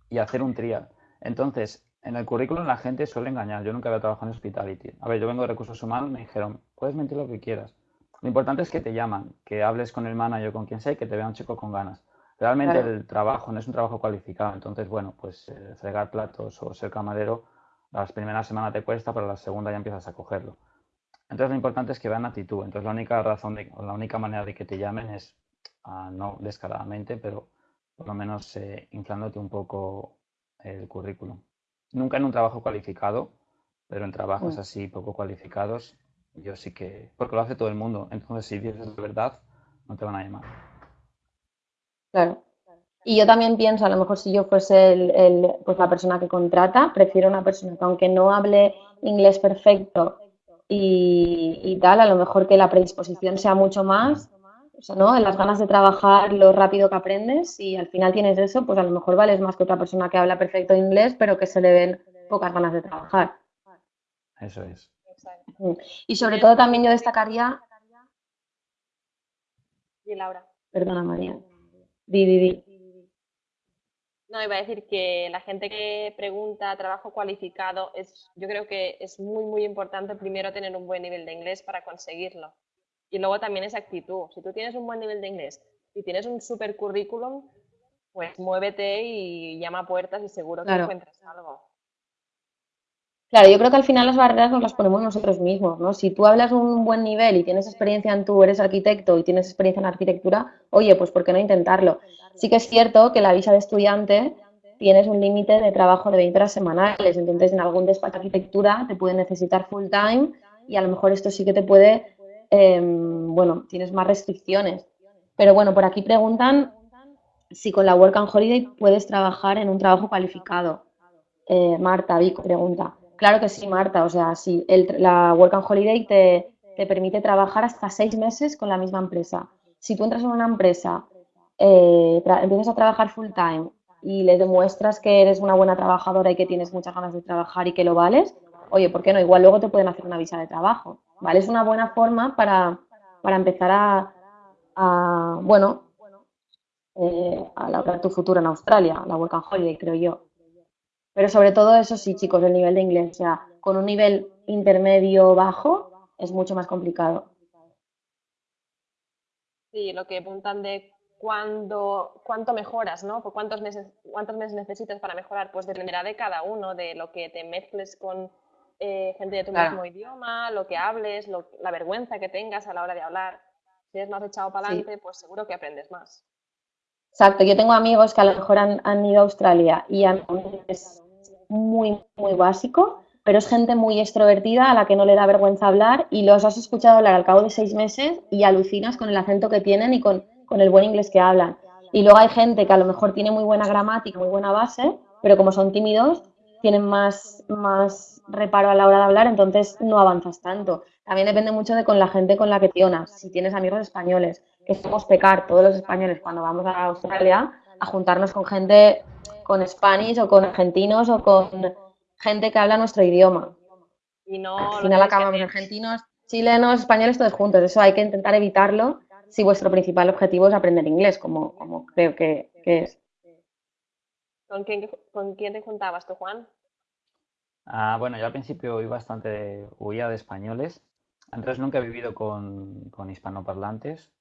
y hacer un trial. Entonces, en el currículum la gente suele engañar. Yo nunca había trabajado en hospitality. A ver, yo vengo de recursos humanos, me dijeron, puedes mentir lo que quieras. Lo importante es que te llaman, que hables con el manager, con quien sea, y que te vea un chico con ganas. Realmente el trabajo no es un trabajo cualificado, entonces, bueno, pues eh, fregar platos o ser camarero, las primeras semanas te cuesta, pero la segunda ya empiezas a cogerlo. Entonces lo importante es que vean actitud. Entonces la única razón, de, o la única manera de que te llamen es, ah, no descaradamente, pero por lo menos eh, inflándote un poco el currículum. Nunca en un trabajo cualificado, pero en trabajos mm. así poco cualificados, yo sí que, porque lo hace todo el mundo. Entonces si dices de verdad, no te van a llamar. Claro. Y yo también pienso, a lo mejor si yo fuese el, pues la persona que contrata, prefiero una persona que aunque no hable inglés perfecto y, tal, a lo mejor que la predisposición sea mucho más, o sea, ¿no? En las ganas de trabajar, lo rápido que aprendes y al final tienes eso, pues a lo mejor vales más que otra persona que habla perfecto inglés, pero que se le ven pocas ganas de trabajar. Eso es. Y sobre todo también yo destacaría... Y Laura. Perdona, María. Di, No, iba a decir que la gente que pregunta trabajo cualificado, es, yo creo que es muy, muy importante primero tener un buen nivel de inglés para conseguirlo. Y luego también esa actitud. Si tú tienes un buen nivel de inglés y tienes un super currículum, pues muévete y llama puertas y seguro que encuentras algo. Claro, yo creo que al final las barreras nos las ponemos nosotros mismos, ¿no? Si tú hablas un buen nivel y tienes experiencia en tú, eres arquitecto y tienes experiencia en arquitectura, oye, pues ¿por qué no intentarlo? Sí que es cierto que la visa de estudiante tienes un límite de trabajo de 20 horas semanales, entonces en algún despacho de arquitectura te puede necesitar full time y a lo mejor esto sí que te puede, em, bueno, tienes más restricciones. Pero bueno, por aquí preguntan si con la Work and Holiday puedes trabajar en un trabajo cualificado. Eh, Marta Vico pregunta. Claro que sí, Marta. O sea, sí, la Work and Holiday te, permite trabajar hasta seis meses con la misma empresa. Si tú entras en una empresa, eh, empiezas a trabajar full time y le demuestras que eres una buena trabajadora y que tienes muchas ganas de trabajar y que lo vales, oye, ¿por qué no? Igual luego te pueden hacer una visa de trabajo, ¿vale? Es una buena forma para, empezar a, bueno, eh, a lograr tu futuro en Australia, la Work and Holiday, creo yo. Pero sobre todo eso sí, chicos, el nivel de inglés, o sea, con un nivel intermedio bajo es mucho más complicado. Sí, lo que apuntan de cuándo, cuánto mejoras, ¿no? Por cuántos meses, cuántos meses necesitas para mejorar, pues dependerá de cada uno, de lo que te mezcles con eh, gente de tu mismo idioma, lo que hables, la vergüenza que tengas a la hora de hablar. Si eres más echado para adelante, pues seguro que aprendes más. Exacto, yo tengo amigos que a lo mejor han, ido a Australia y han, es muy, muy básico, pero es gente muy extrovertida a la que no le da vergüenza hablar y los has escuchado hablar al cabo de seis meses y alucinas con el acento que tienen y con, con el buen inglés que hablan. Y luego hay gente que a lo mejor tiene muy buena gramática, muy buena base, pero como son tímidos, tienen más, más reparo a la hora de hablar, entonces no avanzas tanto. También depende mucho de con la gente con la que tionas. Si tienes amigos españoles, que somos pecar todos los españoles cuando vamos a Australia a juntarnos con gente con Spanish o con argentinos o con gente que habla nuestro idioma. Y no Al final acabamos argentinos, chilenos, españoles todos juntos. Eso hay que intentar evitarlo si vuestro principal objetivo es aprender inglés, como, como creo que es. ¿Con quién, ¿Con quién te juntabas tú, Juan? Ah, bueno, yo al principio huí bastante, huía de españoles. Entonces nunca he vivido con, con hispanoparlantes,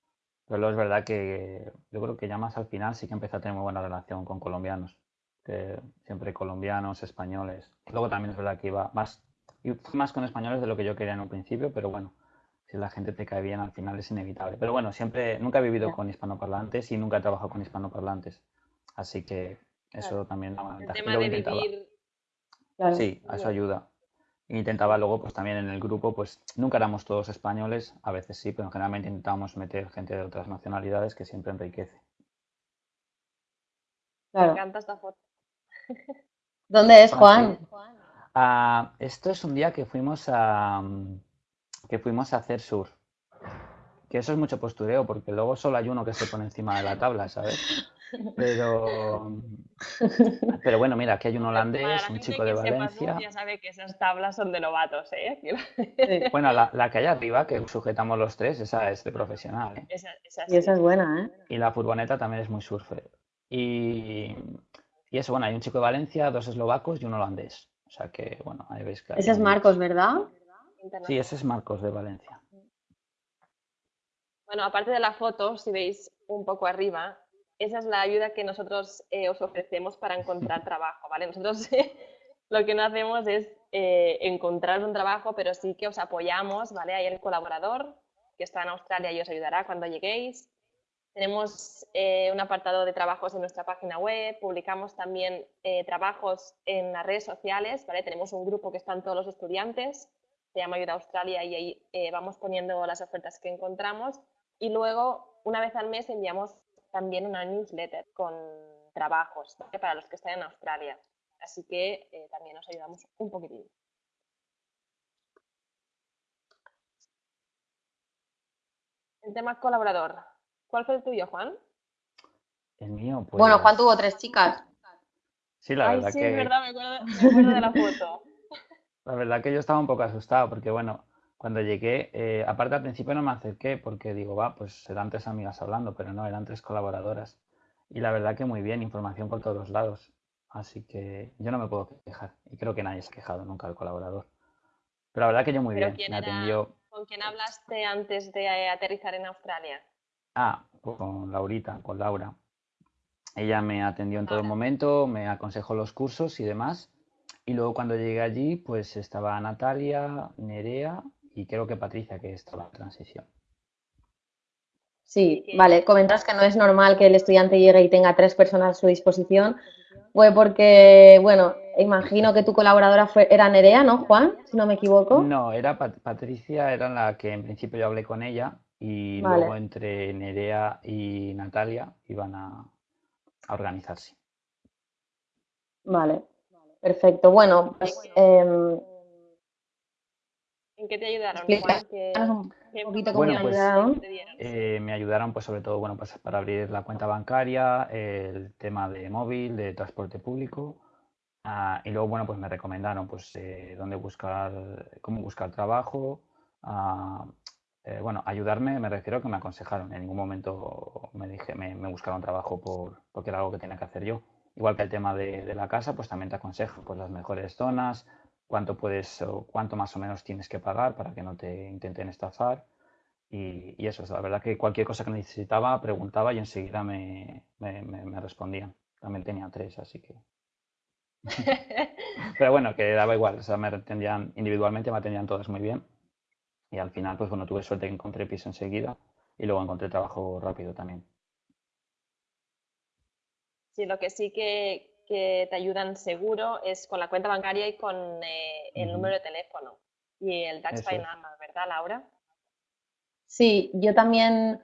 pero luego es verdad que yo creo que ya más al final sí que empecé a tener muy buena relación con colombianos. Que siempre colombianos, españoles. Luego también es verdad que iba más, más con españoles de lo que yo quería en un principio, pero bueno, si la gente te cae bien al final es inevitable. Pero bueno, siempre, nunca he vivido con hispanoparlantes y nunca he trabajado con hispanoparlantes. Así que eso también El tema de vivir... Sí, eso ayuda. Intentaba luego, pues también en el grupo, pues nunca éramos todos españoles, a veces sí, pero generalmente intentábamos meter gente de otras nacionalidades que siempre enriquece. Me encanta esta foto. ¿Dónde es, Juan? Ah, esto es un día que fuimos a que fuimos a hacer sur. Que eso es mucho postureo, porque luego solo hay uno que se pone encima de la tabla, ¿sabes? Pero, pero bueno, mira, aquí hay un holandés, un chico de Valencia. ya sabe que esas tablas son de novatos, ¿eh? Bueno, la, que hay arriba, que sujetamos los tres, esa es de profesional. ¿eh? Esa, y esa es buena, ¿eh? Y la furgoneta también es muy surfer. Y, y eso, bueno, hay un chico de Valencia, dos eslovacos y un holandés. O sea que, bueno, ahí veis que... Ese es Marcos, ¿verdad? Sí, ese es Marcos de Valencia. Bueno, aparte de la foto, si veis un poco arriba, esa es la ayuda que nosotros eh, os ofrecemos para encontrar trabajo, ¿vale? Nosotros lo que no hacemos es eh, encontrar un trabajo, pero sí que os apoyamos, ¿vale? Hay el colaborador que está en Australia y os ayudará cuando lleguéis. Tenemos eh, un apartado de trabajos en nuestra página web, publicamos también trabajos en las redes sociales. Tenemos un grupo que están todos los estudiantes, se llama Ayuda Australia y ahí vamos poniendo las ofertas que encontramos y luego una vez al mes enviamos también una newsletter con trabajos para los que están en Australia. Así que eh, también nos ayudamos un poquitín. El tema colaborador. ¿Cuál fue el tuyo, Juan? El mío, pues... Bueno, Juan tuvo tres chicas. Sí, la verdad sí, que... es verdad, me acuerdo, me acuerdo de la foto. la verdad que yo estaba un poco asustado porque, bueno, cuando llegué, eh, aparte al principio no me acerqué porque digo, va, pues eran tres amigas hablando, pero no, eran tres colaboradoras. Y la verdad que muy bien, información por todos los lados. Así que yo no me puedo quejar. Y creo que nadie se ha quejado nunca al colaborador. Pero la verdad que yo muy bien. Me atendió... ¿Con quién hablaste antes de aterrizar en Australia? Ah, con Laurita, con Laura. Ella me atendió en todo momento, me aconsejó los cursos y demás. Y luego cuando llegué allí, pues estaba Natalia, Nerea y creo que Patricia, que es la transición. Sí, vale. Comentas que no es normal que el estudiante llegue y tenga tres personas a su disposición. Fue porque, bueno, imagino que tu colaboradora fue, era Nerea, ¿no, Juan? Si no me equivoco. No, era Patricia, era la que en principio yo hablé con ella y luego entre Nerea y Natalia iban a, organizarse. Vale, perfecto. Bueno, pues em, ¿En qué te ayudaron? un poquito cómo bueno, pues, ayudaron. Eh, me ayudaron pues sobre todo bueno pues para abrir la cuenta bancaria, el tema de móvil, de transporte público ah, y luego bueno pues me recomendaron pues eh, dónde buscar, cómo buscar trabajo, ah, eh, bueno, ayudarme me refiero a que me aconsejaron. En ningún momento me dije, me, buscaron trabajo por, porque era algo que tenía que hacer yo. Igual que el tema de, la casa, pues también te aconsejo pues las mejores zonas, cuánto puedes o cuánto más o menos tienes que pagar para que no te intenten estafar. Y, eso, es la verdad que cualquier cosa que necesitaba preguntaba y enseguida me, me respondían. También tenía tres, así que Pero bueno, que daba igual, o sea, me atendían individualmente, me atendían todas muy bien. Y al final, pues bueno, tuve suerte que encontré piso enseguida y luego encontré trabajo rápido también. Sí, lo que sí que, te ayudan seguro es con la cuenta bancaria y con eh, el número de teléfono y el tax ¿verdad, Laura? Sí, yo también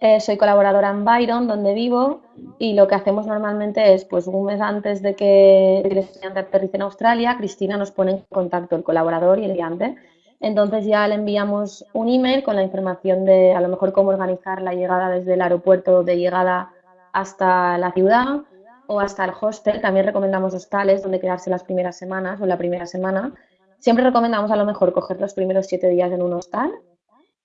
eh, soy colaboradora en Byron, donde vivo, y lo que hacemos normalmente es, pues un mes antes de que el estudiante aterrice en Australia, Cristina nos pone en contacto el colaborador y el estudiante. Entonces ya le enviamos un email con la información de a lo mejor cómo organizar la llegada desde el aeropuerto de llegada hasta la ciudad o hasta el hostel. También recomendamos hostales donde quedarse las primeras semanas o la primera semana. Siempre recomendamos a lo mejor coger los primeros siete días en un hostal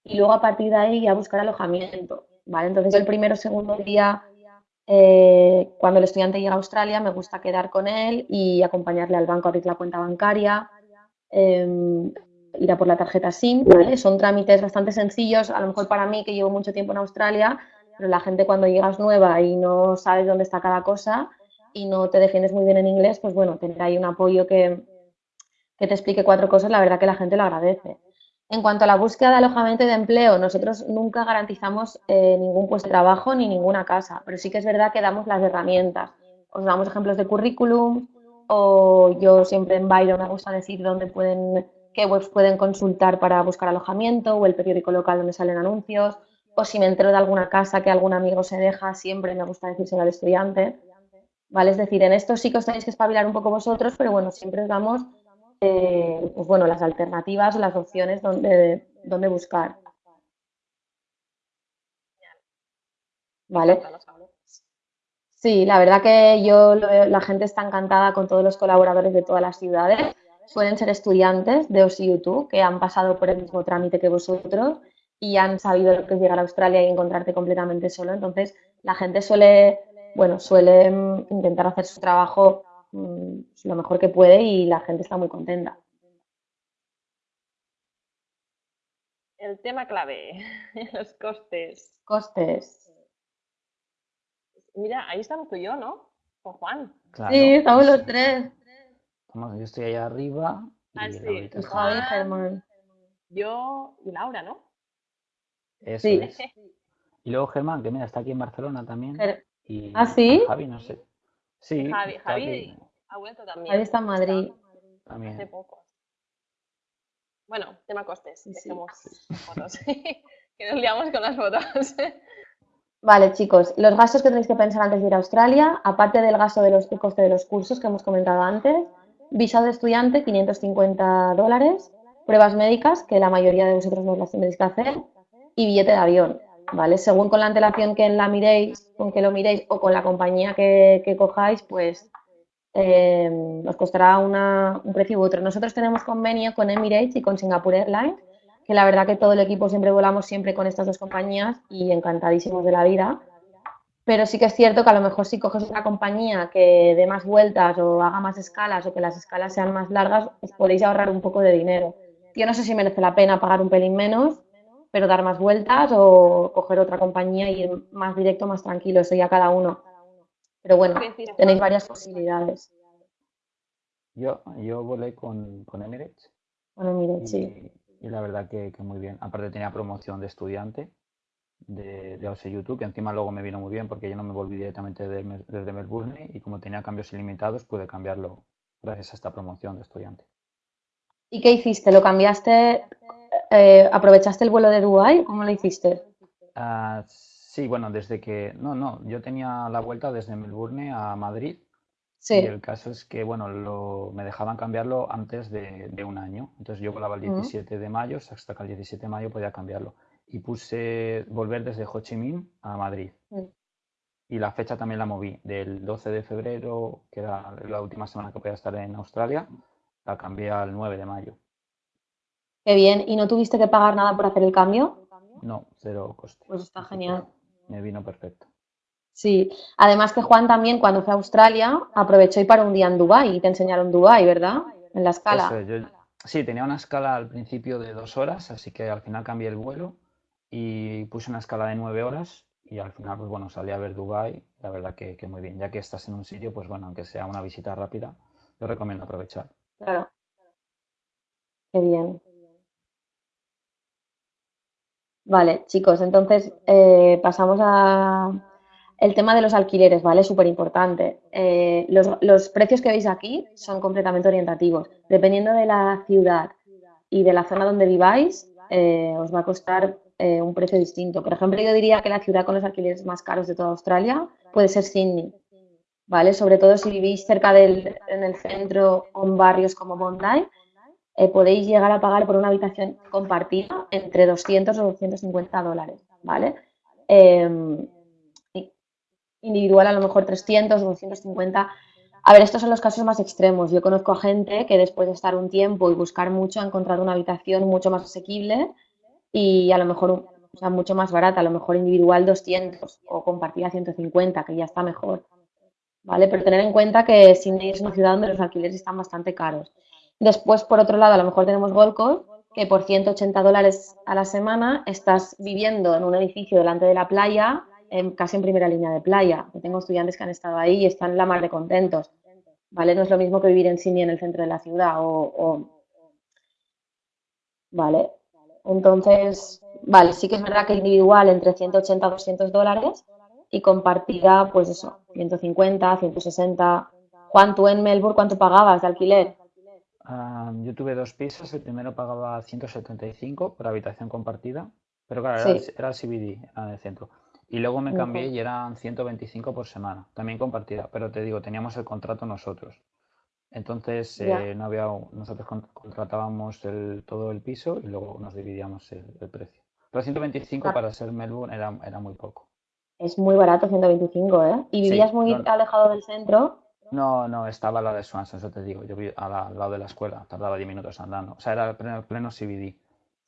y luego a partir de ahí ya buscar alojamiento. Entonces el primero o segundo día, eh, cuando el estudiante llega a Australia, me gusta quedar con él y acompañarle al banco a abrir la cuenta bancaria, em, ir a por la tarjeta SIM, Son trámites bastante sencillos, a lo mejor para mí que llevo mucho tiempo en Australia, pero la gente cuando llegas nueva y no sabes dónde está cada cosa y no te defiendes muy bien en inglés, pues bueno, tener ahí un apoyo que, que te explique cuatro cosas, la verdad que la gente lo agradece. En cuanto a la búsqueda de alojamiento y de empleo, nosotros nunca garantizamos eh, ningún puesto de trabajo ni ninguna casa, pero sí que es verdad que damos las herramientas. Os damos ejemplos de currículum o yo siempre en Byron me gusta decir dónde pueden, qué webs pueden consultar para buscar alojamiento o el periódico local donde salen anuncios o si me entero de alguna casa que algún amigo se deja, siempre me gusta decírselo al estudiante. ¿Vale? Es decir, en esto sí que os tenéis que espabilar un poco vosotros, pero bueno, siempre os damos eh, pues bueno, las alternativas, las opciones donde, donde buscar. ¿Vale? Sí, la verdad que yo la gente está encantada con todos los colaboradores de todas las ciudades. Suelen ser estudiantes de OSI que han pasado por el mismo trámite que vosotros y han sabido lo que es llegar a Australia y encontrarte completamente solo. Entonces, la gente suele, bueno, suele mm, intentar hacer su trabajo Mm, lo mejor que puede y la gente está muy contenta. El tema clave, los costes. Costes. Mira, ahí estamos tú y yo, ¿no? Con Juan. Sí, estamos los tres. Yo estoy allá arriba. Ah, sí. Javi, Germán. Yo y Laura, ¿no? Eso sí. es. Y luego Germán, que mira, está aquí en Barcelona también. Y ¿Ah, sí? Javi, no sé. Sí. Javi, Javi ha vuelto también. Javi está en Madrid. También. Hace poco. Bueno, tema costes. Sí, fotos. que nos liamos con las fotos. Vale, chicos, los gastos que tenéis que pensar antes de ir a Australia, aparte del gasto de los coste de los cursos que hemos comentado antes, visado de estudiante, 550 dólares, pruebas médicas, que la mayoría de vosotros no las tenéis que hacer, y billete de avión. ¿vale? Según con la antelación que la miréis, con que lo miréis o con la compañía que, cojáis, pues eh, os costará un precio u otro. Nosotros tenemos convenio con Emirates y con Singapore Airlines, que la verdad que todo el equipo siempre volamos siempre con estas dos compañías y encantadísimos de la vida. Pero sí que es cierto que a lo mejor si coges una compañía que dé más vueltas o haga más escalas o que las escalas sean más largas, os podéis ahorrar un poco de dinero. Yo no sé si merece la pena pagar un pelín menos, pero dar más vueltas o coger otra compañía y ir más directo, más tranquilo, eso ya cada uno. Pero bueno, tenéis varias posibilidades. Yo, yo volé con, con Emirates. Con Emirates, sí. Y la verdad que, muy bien. Aparte tenía promoción de estudiante de, de YouTube, que encima luego me vino muy bien porque yo no me volví directamente desde Melbourne y como tenía cambios ilimitados pude cambiarlo gracias a esta promoción de estudiante. ¿Y qué hiciste? ¿Lo cambiaste eh, ¿aprovechaste el vuelo de Dubái? ¿Cómo lo hiciste? Ah, sí, bueno, desde que... No, no, yo tenía la vuelta desde Melbourne a Madrid. Sí. Y el caso es que, bueno, lo, me dejaban cambiarlo antes de, un año. Entonces yo volaba el 17 de mayo, hasta que el 17 de mayo podía cambiarlo. Y puse volver desde Ho Chi Minh a Madrid. Mm. Y la fecha también la moví. Del 12 de febrero, que era la última semana que podía estar en Australia, la cambié al 9 de mayo. Qué bien. ¿Y no tuviste que pagar nada por hacer el cambio? No, cero coste. Pues está genial. Me vino perfecto. Sí, además que Juan también cuando fue a Australia aprovechó y para un día en Dubái y te enseñaron Dubái, ¿verdad? En la escala. Eso es, yo- sí, tenía una escala al principio de dos horas, así que al final cambié el vuelo y puse una escala de nueve horas y al final, pues bueno, salí a ver Dubái, la verdad que, que muy bien. Ya que estás en un sitio, pues bueno, aunque sea una visita rápida, yo recomiendo aprovechar. Claro. Qué bien. Vale, chicos, entonces eh, pasamos a el tema de los alquileres, ¿vale? Súper importante. Eh, los, los precios que veis aquí son completamente orientativos. Dependiendo de la ciudad y de la zona donde viváis, eh, os va a costar eh, un precio distinto. Por ejemplo, yo diría que la ciudad con los alquileres más caros de toda Australia puede ser Sydney, ¿vale? Sobre todo si vivís cerca del, en el centro o en barrios como Bondi, eh, podéis llegar a pagar por una habitación compartida entre 200 o 250 dólares, ¿vale? Y- individual a lo mejor 300 o 250. A ver, estos son los casos más extremos. Yo conozco a gente que después de estar un tiempo y buscar mucho ha encontrado una habitación mucho más asequible y a lo mejor o sea, mucho más barata, a lo mejor individual 200 o compartida 150, que ya está mejor. ¿Vale? Pero tener en cuenta que Sydney es una ciudad donde los alquileres están bastante caros. Después, por otro lado, a lo mejor tenemos Gold Coast, que por 180 dólares a la semana estás viviendo en un edificio delante de la playa, en- casi en primera línea de playa. Yo tengo estudiantes que han estado ahí y están la mar de contentos. ¿Vale? No es lo mismo que vivir en Sydney en el centro de la ciudad o, o- ¿Vale? Entonces, vale, sí que es verdad que individual entre 180 a 200 dólares y compartida, pues eso, 150, 160. Juan, tú en Melbourne, ¿cuánto pagabas de alquiler? Ah, yo tuve dos pisos, el primero pagaba 175 por habitación compartida, pero claro, era, el- Sí. era el CBD, era en el centro. Y luego me cambié y eran 125 por semana, también compartida, pero te digo, teníamos el contrato nosotros. Entonces, eh, no había, nosotros con- contratábamos el- todo el piso y luego nos dividíamos el, el precio. Pero 125 Ah. para ser Melbourne era, era muy poco. Es muy barato, 125, ¿eh? ¿Y Sí, vivías muy no- alejado del centro? No, no, estaba lado de Swansea, eso te digo. Yo vi al, al lado de la escuela, tardaba 10 minutos andando. O sea, era pleno, pleno CBD.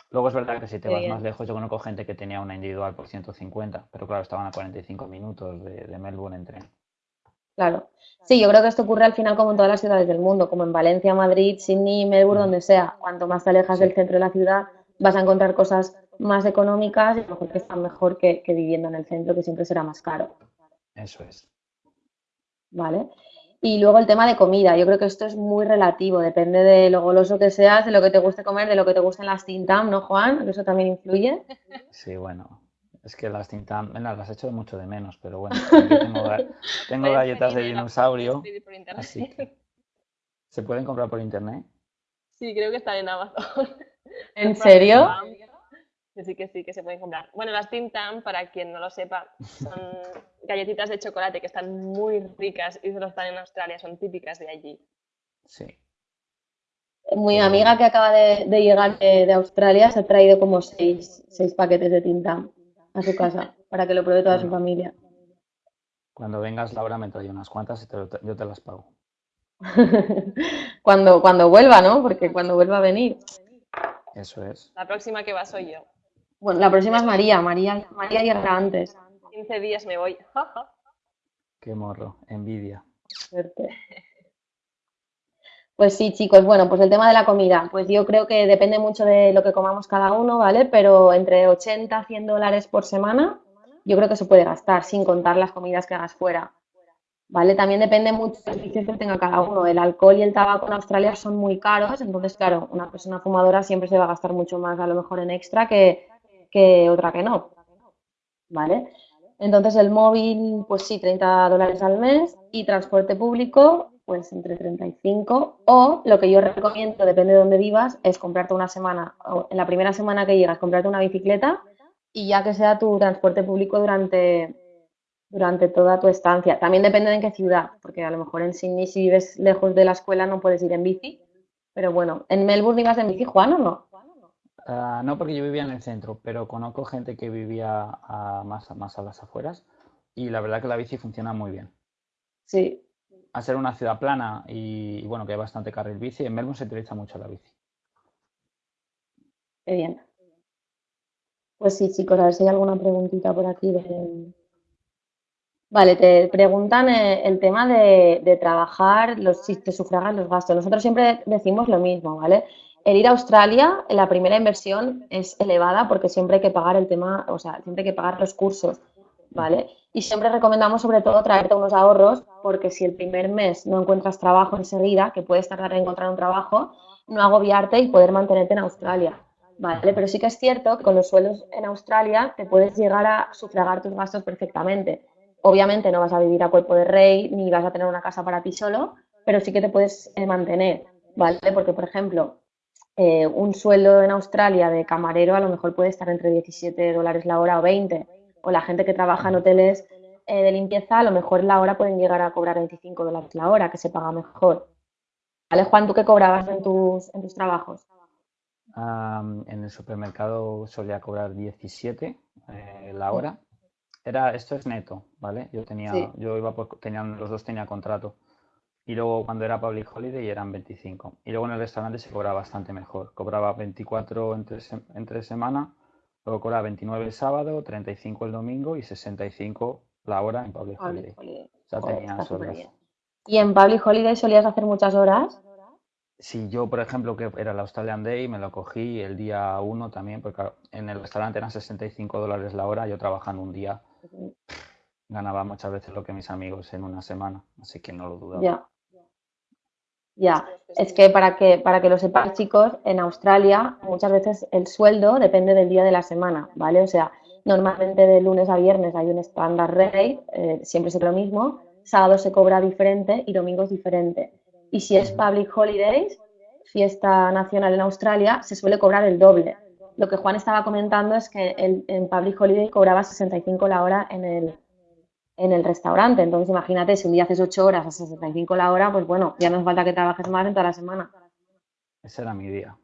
Luego es verdad que si te Qué vas bien. más lejos, yo conozco gente que tenía una individual por 150, pero claro, estaban a 45 minutos de, de Melbourne en tren. Claro. Sí, yo creo que esto ocurre al final como en todas las ciudades del mundo, como en Valencia, Madrid, Sydney, Melbourne, Mm. donde sea. Cuanto más te alejas del centro de la ciudad, vas a encontrar cosas más económicas y a lo mejor que están mejor que, que viviendo en el centro, que siempre será más caro. Eso es. ¿Vale? Y luego el tema de comida. Yo creo que esto es muy relativo, depende de lo goloso que seas, de lo que te guste comer, de lo que te gusten las Tintam, ¿no, Juan? Eso también influye. Sí, bueno. Es que las tintas, bueno, las echo mucho de menos, pero bueno, tengo, galletas de dinosaurio, así que se pueden comprar por internet. Sí, creo que están en Amazon. ¿En serio? Que sí, que sí, que se pueden comprar. Bueno, las Tim Tam, para quien no lo sepa, son galletitas de chocolate que están muy ricas y solo están en Australia, son típicas de allí. Sí. Mi Pero amiga que acaba de, de llegar de, de Australia se ha traído como seis, seis paquetes de Tintam a su casa para que lo pruebe toda su familia. Cuando vengas, Laura, me trae unas cuantas y te lo- yo te las pago. Cuando, cuando vuelva, ¿no? Porque cuando vuelva a venir. Eso es. La próxima que va soy yo. Bueno, la próxima es María. María, María llegará antes. 15 días me voy. Qué morro, envidia. Suerte. Pues sí, chicos, bueno, pues el tema de la comida, pues yo creo que depende mucho de lo que comamos cada uno, ¿vale? Pero entre 80 a 100 dólares por semana, yo creo que se puede gastar sin contar las comidas que hagas fuera, ¿vale? También depende mucho de los vicios que tenga cada uno. El alcohol y el tabaco en Australia son muy caros, entonces, claro, una persona fumadora siempre se va a gastar mucho más a lo mejor en extra que, que otra que no, ¿vale? Entonces el móvil, pues sí, 30 dólares al mes y transporte público, pues entre 35 o lo que yo recomiendo, depende de dónde vivas, es comprarte una semana, o en la primera semana que llegas, comprarte una bicicleta y ya que sea tu transporte público durante, durante toda tu estancia. También depende de en qué ciudad, porque a lo mejor en Sydney si vives lejos de la escuela no puedes ir en bici, pero bueno, ¿en Melbourne ibas en bici, Juan, o no? Ah, no porque yo vivía en el centro, pero conozco gente que vivía a- más, más a las afueras y la verdad que la bici funciona muy bien. Sí, Al ser una ciudad plana y, y bueno, que hay bastante carril bici, en Melbourne se utiliza mucho la bici. qué bien. Pues sí, chicos, a ver si hay alguna preguntita por aquí de... Vale, te preguntan eh, el tema de, de trabajar, los, si te sufragan los gastos. Nosotros siempre decimos lo mismo, ¿vale? El ir a Australia, la primera inversión es elevada porque siempre hay que pagar el tema, o sea, siempre hay que pagar los cursos, ¿vale? Y siempre recomendamos sobre todo traerte unos ahorros porque si el primer mes no encuentras trabajo enseguida, que puedes tardar en encontrar un trabajo, no agobiarte y poder mantenerte en Australia, ¿vale? Pero sí que es cierto que con los sueldos en Australia te puedes llegar a sufragar tus gastos perfectamente. Obviamente no vas a vivir a cuerpo de rey ni vas a tener una casa para ti solo, pero sí que te puedes eh, mantener, ¿vale? Porque, por ejemplo, eh, un sueldo en Australia de camarero a lo mejor puede estar entre 17 dólares la hora o 20. O la gente que trabaja en hoteles eh, de limpieza, a lo mejor la hora pueden llegar a cobrar 25 dólares la hora, que se paga mejor. ¿Vale, Juan? ¿Tú qué cobrabas en tus, en tus trabajos? En el supermercado solía cobrar 17 eh, la hora. Era, esto es neto, ¿vale? Yo tenía, Sí. yo iba por, tenían, los dos tenía contrato. Y luego cuando era Public Holiday eran 25. Y luego en el restaurante se cobraba bastante mejor. Cobraba 24 entre, entre semana, luego cobraba 29 el sábado, 35 el domingo y 65 la hora en Public Holiday. Holiday. O sea, Joder, bien. ¿Y en Public Holiday solías hacer muchas horas? Si yo, por ejemplo, que era el Australian Day, me lo cogí el día uno también, porque en el restaurante eran 65 dólares la hora, yo trabajando un día ganaba muchas veces lo que mis amigos en una semana, así que no lo dudaba. Ya. Ya. Es que para que, para que lo sepáis, chicos, en Australia muchas veces el sueldo depende del día de la semana, ¿vale? O sea, normalmente de lunes a viernes hay un estándar rate, eh, siempre es lo mismo, sábado se cobra diferente y domingo es diferente. Y si es public holidays, fiesta nacional en Australia, se suele cobrar el doble. Lo que Juan estaba comentando es que el- en public holiday cobraba 65 la hora en el, en el restaurante. Entonces, imagínate, si un día haces 8 horas a 65 la hora, pues bueno, ya no hace falta que trabajes más en toda la semana. Ese era mi día.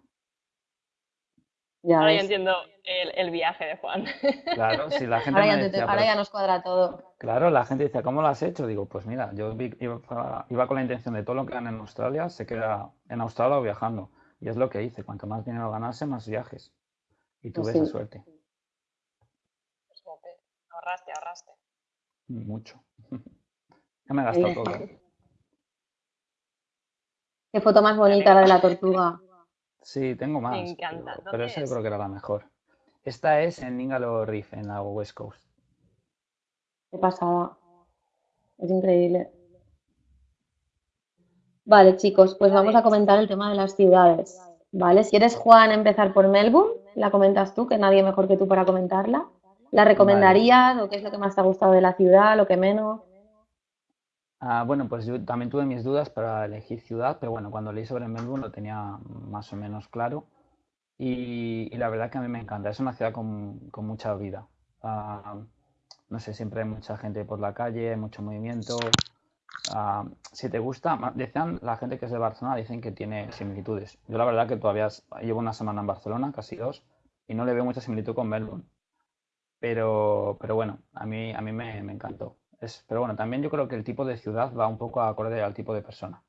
Ya Ahora ya ves. entiendo el, el viaje de Juan. Claro, si la gente Ahora me ya, te- decía, ahora "Pero ya nos cuadra todo. Claro, la gente dice, ¿cómo lo has hecho? Digo, pues mira, yo vi- iba, iba con la intención de todo lo que gane en Australia, se queda en Australia o viajando. Y es lo que hice, cuanto más dinero ganase, más viajes. Y tuve Pues esa sí. suerte, mucho. Ya me he gastado todo. ¿eh? Qué foto más bonita la de la tortuga. Sí, tengo más, Me encanta. pero, pero ¿Dónde esa yo creo que era la mejor. Esta es en Ningalo Reef, en la West Coast. Qué pasada. Es increíble. Vale, chicos, pues vamos a comentar el tema de las ciudades. ¿Vale? Si eres Juan, empezar por Melbourne, la comentas tú, que nadie mejor que tú para comentarla. ¿La recomendarías o qué es lo que más te ha gustado de la ciudad, lo que menos? Ah, bueno, pues yo también tuve mis dudas para elegir ciudad, pero bueno, cuando leí sobre Melbourne lo tenía más o menos claro. Y, y la verdad que a mí me encanta, es una ciudad con, con mucha vida. Ah, no sé, siempre hay mucha gente por la calle, mucho movimiento. Ah, si te gusta, decían la gente que es de Barcelona, dicen que tiene similitudes. Yo la verdad que todavía llevo una semana en Barcelona, casi dos, y no le veo mucha similitud con Melbourne. Pero, pero bueno, a mí, a mí me, me encantó. Es, pero bueno, también yo creo que el tipo de ciudad va un poco acorde al tipo de persona.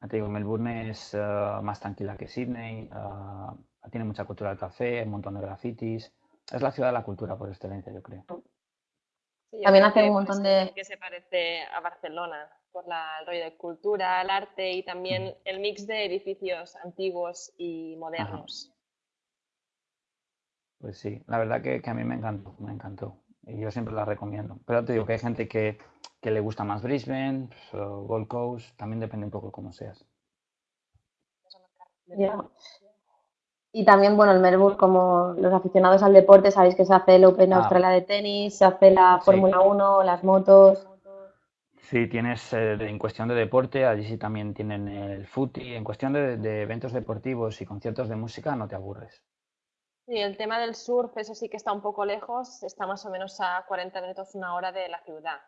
Ya te digo, Melbourne es eh, más tranquila que Sydney, eh, tiene mucha cultura del café, un montón de grafitis. Es la ciudad de la cultura por excelencia, yo creo. Sí, yo También creo hace que un por montón de- que se parece a Barcelona, por la, el rollo de cultura, el arte y también el mix de edificios antiguos y modernos. Pues sí, la verdad que, que a mí me encantó, me encantó. Y yo siempre la recomiendo. Pero te digo que hay gente que, que le gusta más Brisbane, pues, o Gold Coast, también depende un poco de cómo seas. Y también, bueno, el Melbourne, como los aficionados al deporte, sabéis que se hace el Open Ah. Australia de tenis, se hace la Sí. Fórmula 1, las motos. Sí, tienes eh, en cuestión de deporte, allí sí también tienen el footy. En cuestión de, de eventos deportivos y conciertos de música, no te aburres. Y el tema del surf, eso sí que está un poco lejos, está más o menos a 40 minutos, una hora de la ciudad.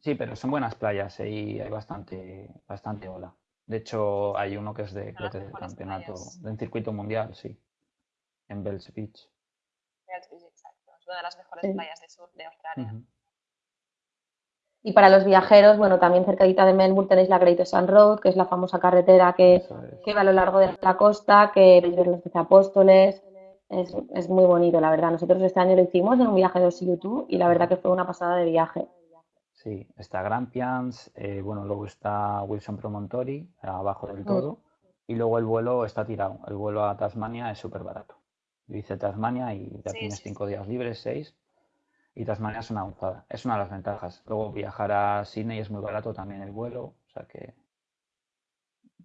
Sí, pero son buenas playas eh, y hay bastante, bastante ola. De hecho, hay uno que es de, creo que del campeonato, playas. del circuito mundial, sí, en Bells Beach. Bells Beach, exacto. Es una de las mejores Sí. playas de surf de Australia. Y para los viajeros, bueno, también cercadita de Melbourne tenéis la Great Sun Road, que es la famosa carretera que, que va a lo largo de la costa, que veis los apóstoles. Es, es, muy bonito, la verdad. Nosotros este año lo hicimos en un viaje de YouTube y la verdad que fue una pasada de viaje. Sí, está Grampians, eh, bueno, luego está Wilson Promontory, abajo del mm. todo, y luego el vuelo está tirado. El vuelo a Tasmania es súper barato. Dice Tasmania y ya tienes cinco días libres, seis, y Tasmania es una avanzada. Es una de las ventajas. Luego viajar a Sydney es muy barato también el vuelo, o sea que,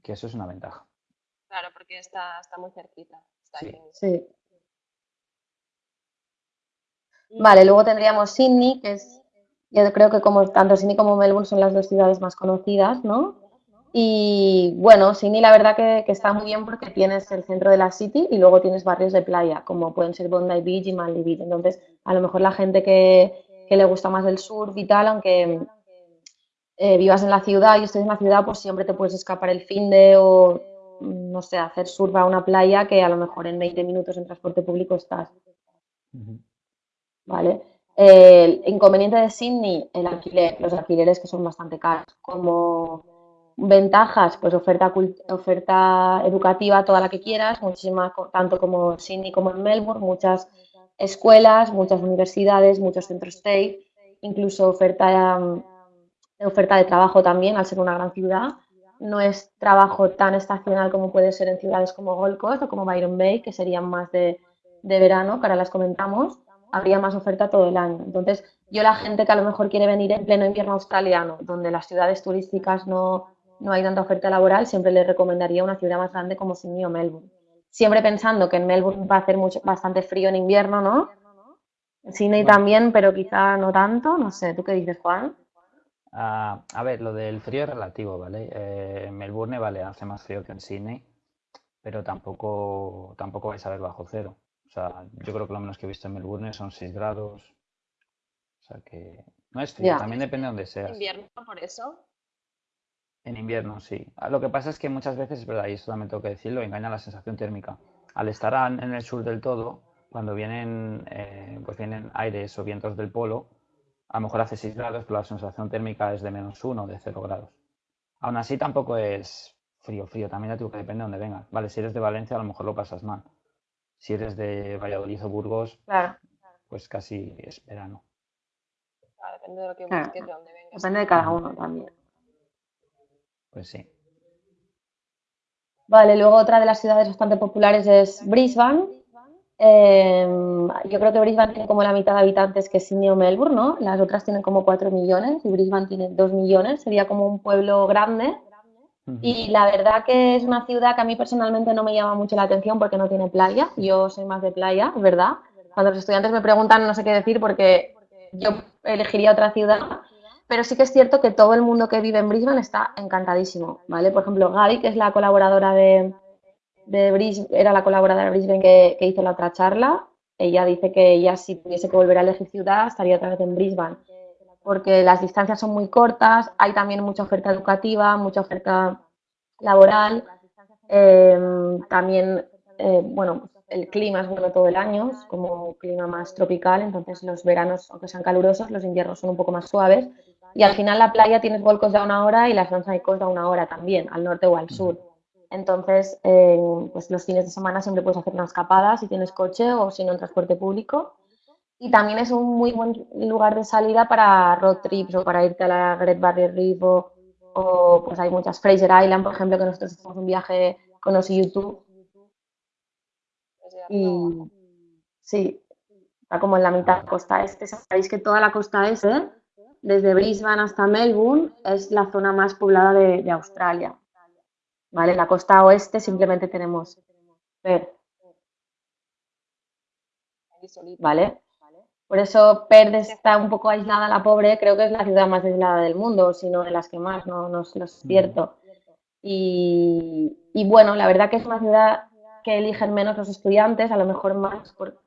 que eso es una ventaja. Claro, porque está, está muy cerquita. sí. Vale, luego tendríamos Sydney, que es yo creo que como tanto Sydney como Melbourne son las dos ciudades más conocidas, ¿no? Y bueno, Sydney la verdad que, está muy bien porque tienes el centro de la city y luego tienes barrios de playa, como pueden ser Bondi Beach y Manly Beach. Entonces, a lo mejor la gente que, le gusta más el surf y tal, aunque eh, vivas en la ciudad y estés en la ciudad, pues siempre te puedes escapar el fin de o, no sé, hacer surf a una playa que a lo mejor en 20 minutos en transporte público estás. ¿Vale? El inconveniente de Sydney, el alquiler, los alquileres que son bastante caros. Como ventajas, pues oferta, oferta educativa toda la que quieras, muchísimas, tanto como Sydney como en Melbourne, muchas escuelas, muchas universidades, muchos centros state, incluso oferta, oferta de trabajo también, al ser una gran ciudad. No es trabajo tan estacional como puede ser en ciudades como Gold Coast o como Byron Bay, que serían más de, de verano, que ahora las comentamos habría más oferta todo el año. Entonces, yo la gente que a lo mejor quiere venir en pleno invierno australiano, donde las ciudades turísticas no, no hay tanta oferta laboral, siempre les recomendaría una ciudad más grande como Sydney o Melbourne. Siempre pensando que en Melbourne va a hacer mucho, bastante frío en invierno, ¿no? Sydney también, pero quizá no tanto. No sé, ¿tú qué dices, Juan? Ah, a ver, lo del frío es relativo, ¿vale? Eh, en Melbourne, vale, hace más frío que en Sydney, pero tampoco, tampoco vais a ver bajo cero. O sea, yo creo que lo menos que he visto en Melbourne son 6 grados. O sea que no es frío, también depende de donde seas. ¿En invierno por eso? En invierno, sí. Ah, lo que pasa es que muchas veces, es verdad, y esto también tengo que decirlo, engaña la sensación térmica. Al estar en el sur del todo, cuando vienen, eh, pues vienen aires o vientos del polo, a lo mejor hace 6 grados, pero la sensación térmica es de menos 1 de 0 grados. Aún así tampoco es frío, frío, también ya digo que depende de donde vengas. Vale, si eres de Valencia a lo mejor lo pasas mal si eres de Valladolid o Burgos, pues casi es verano. depende de lo que busques, de dónde vengas. Depende de cada uno también. Pues sí. Vale, luego otra de las ciudades bastante populares es Brisbane. Em, yo creo que Brisbane tiene como la mitad de habitantes que Sydney o Melbourne, ¿no? Las otras tienen como 4 millones y Brisbane tiene 2 millones. Sería como un pueblo grande y la verdad que es una ciudad que a mí personalmente no me llama mucho la atención porque no tiene playa. Yo soy más de playa, ¿verdad? Cuando los estudiantes me preguntan no sé qué decir porque yo elegiría otra ciudad. Pero sí que es cierto que todo el mundo que vive en Brisbane está encantadísimo, ¿vale? Por ejemplo, Gaby, que es la colaboradora de, Brisbane, era la colaboradora de Brisbane que, que hizo la otra charla. Ella dice que ella si tuviese que volver a elegir ciudad estaría otra vez en Brisbane porque las distancias son muy cortas, hay también mucha oferta educativa, mucha oferta laboral, em, también, eh, bueno, el clima es bueno todo el año, es como un clima más tropical, entonces los veranos, aunque sean calurosos, los inviernos son un poco más suaves. Y al final la playa tienes volcos de una hora y las Coast de una hora también, al norte o al sur. Entonces, pues los fines de semana siempre puedes hacer una escapada si tienes coche o si no en transporte público. Y también es un muy buen lugar de salida para road trips o para irte a la Great Barrier Reef o, pues hay muchas, Fraser Island, por ejemplo, que nosotros hicimos un viaje con los YouTube. Y sí, está como en la mitad de la costa este. Sabéis que toda la costa este, desde Brisbane hasta Melbourne, es la zona más poblada de, de Australia. ¿Vale? En la costa oeste simplemente tenemos Perth. ¿Vale? Por eso Perth está un poco aislada, la pobre, creo que es la ciudad más aislada del mundo, sino de las que más, no, no, es cierto. Y, bueno, la verdad que es una ciudad que eligen menos los estudiantes, a lo mejor más por,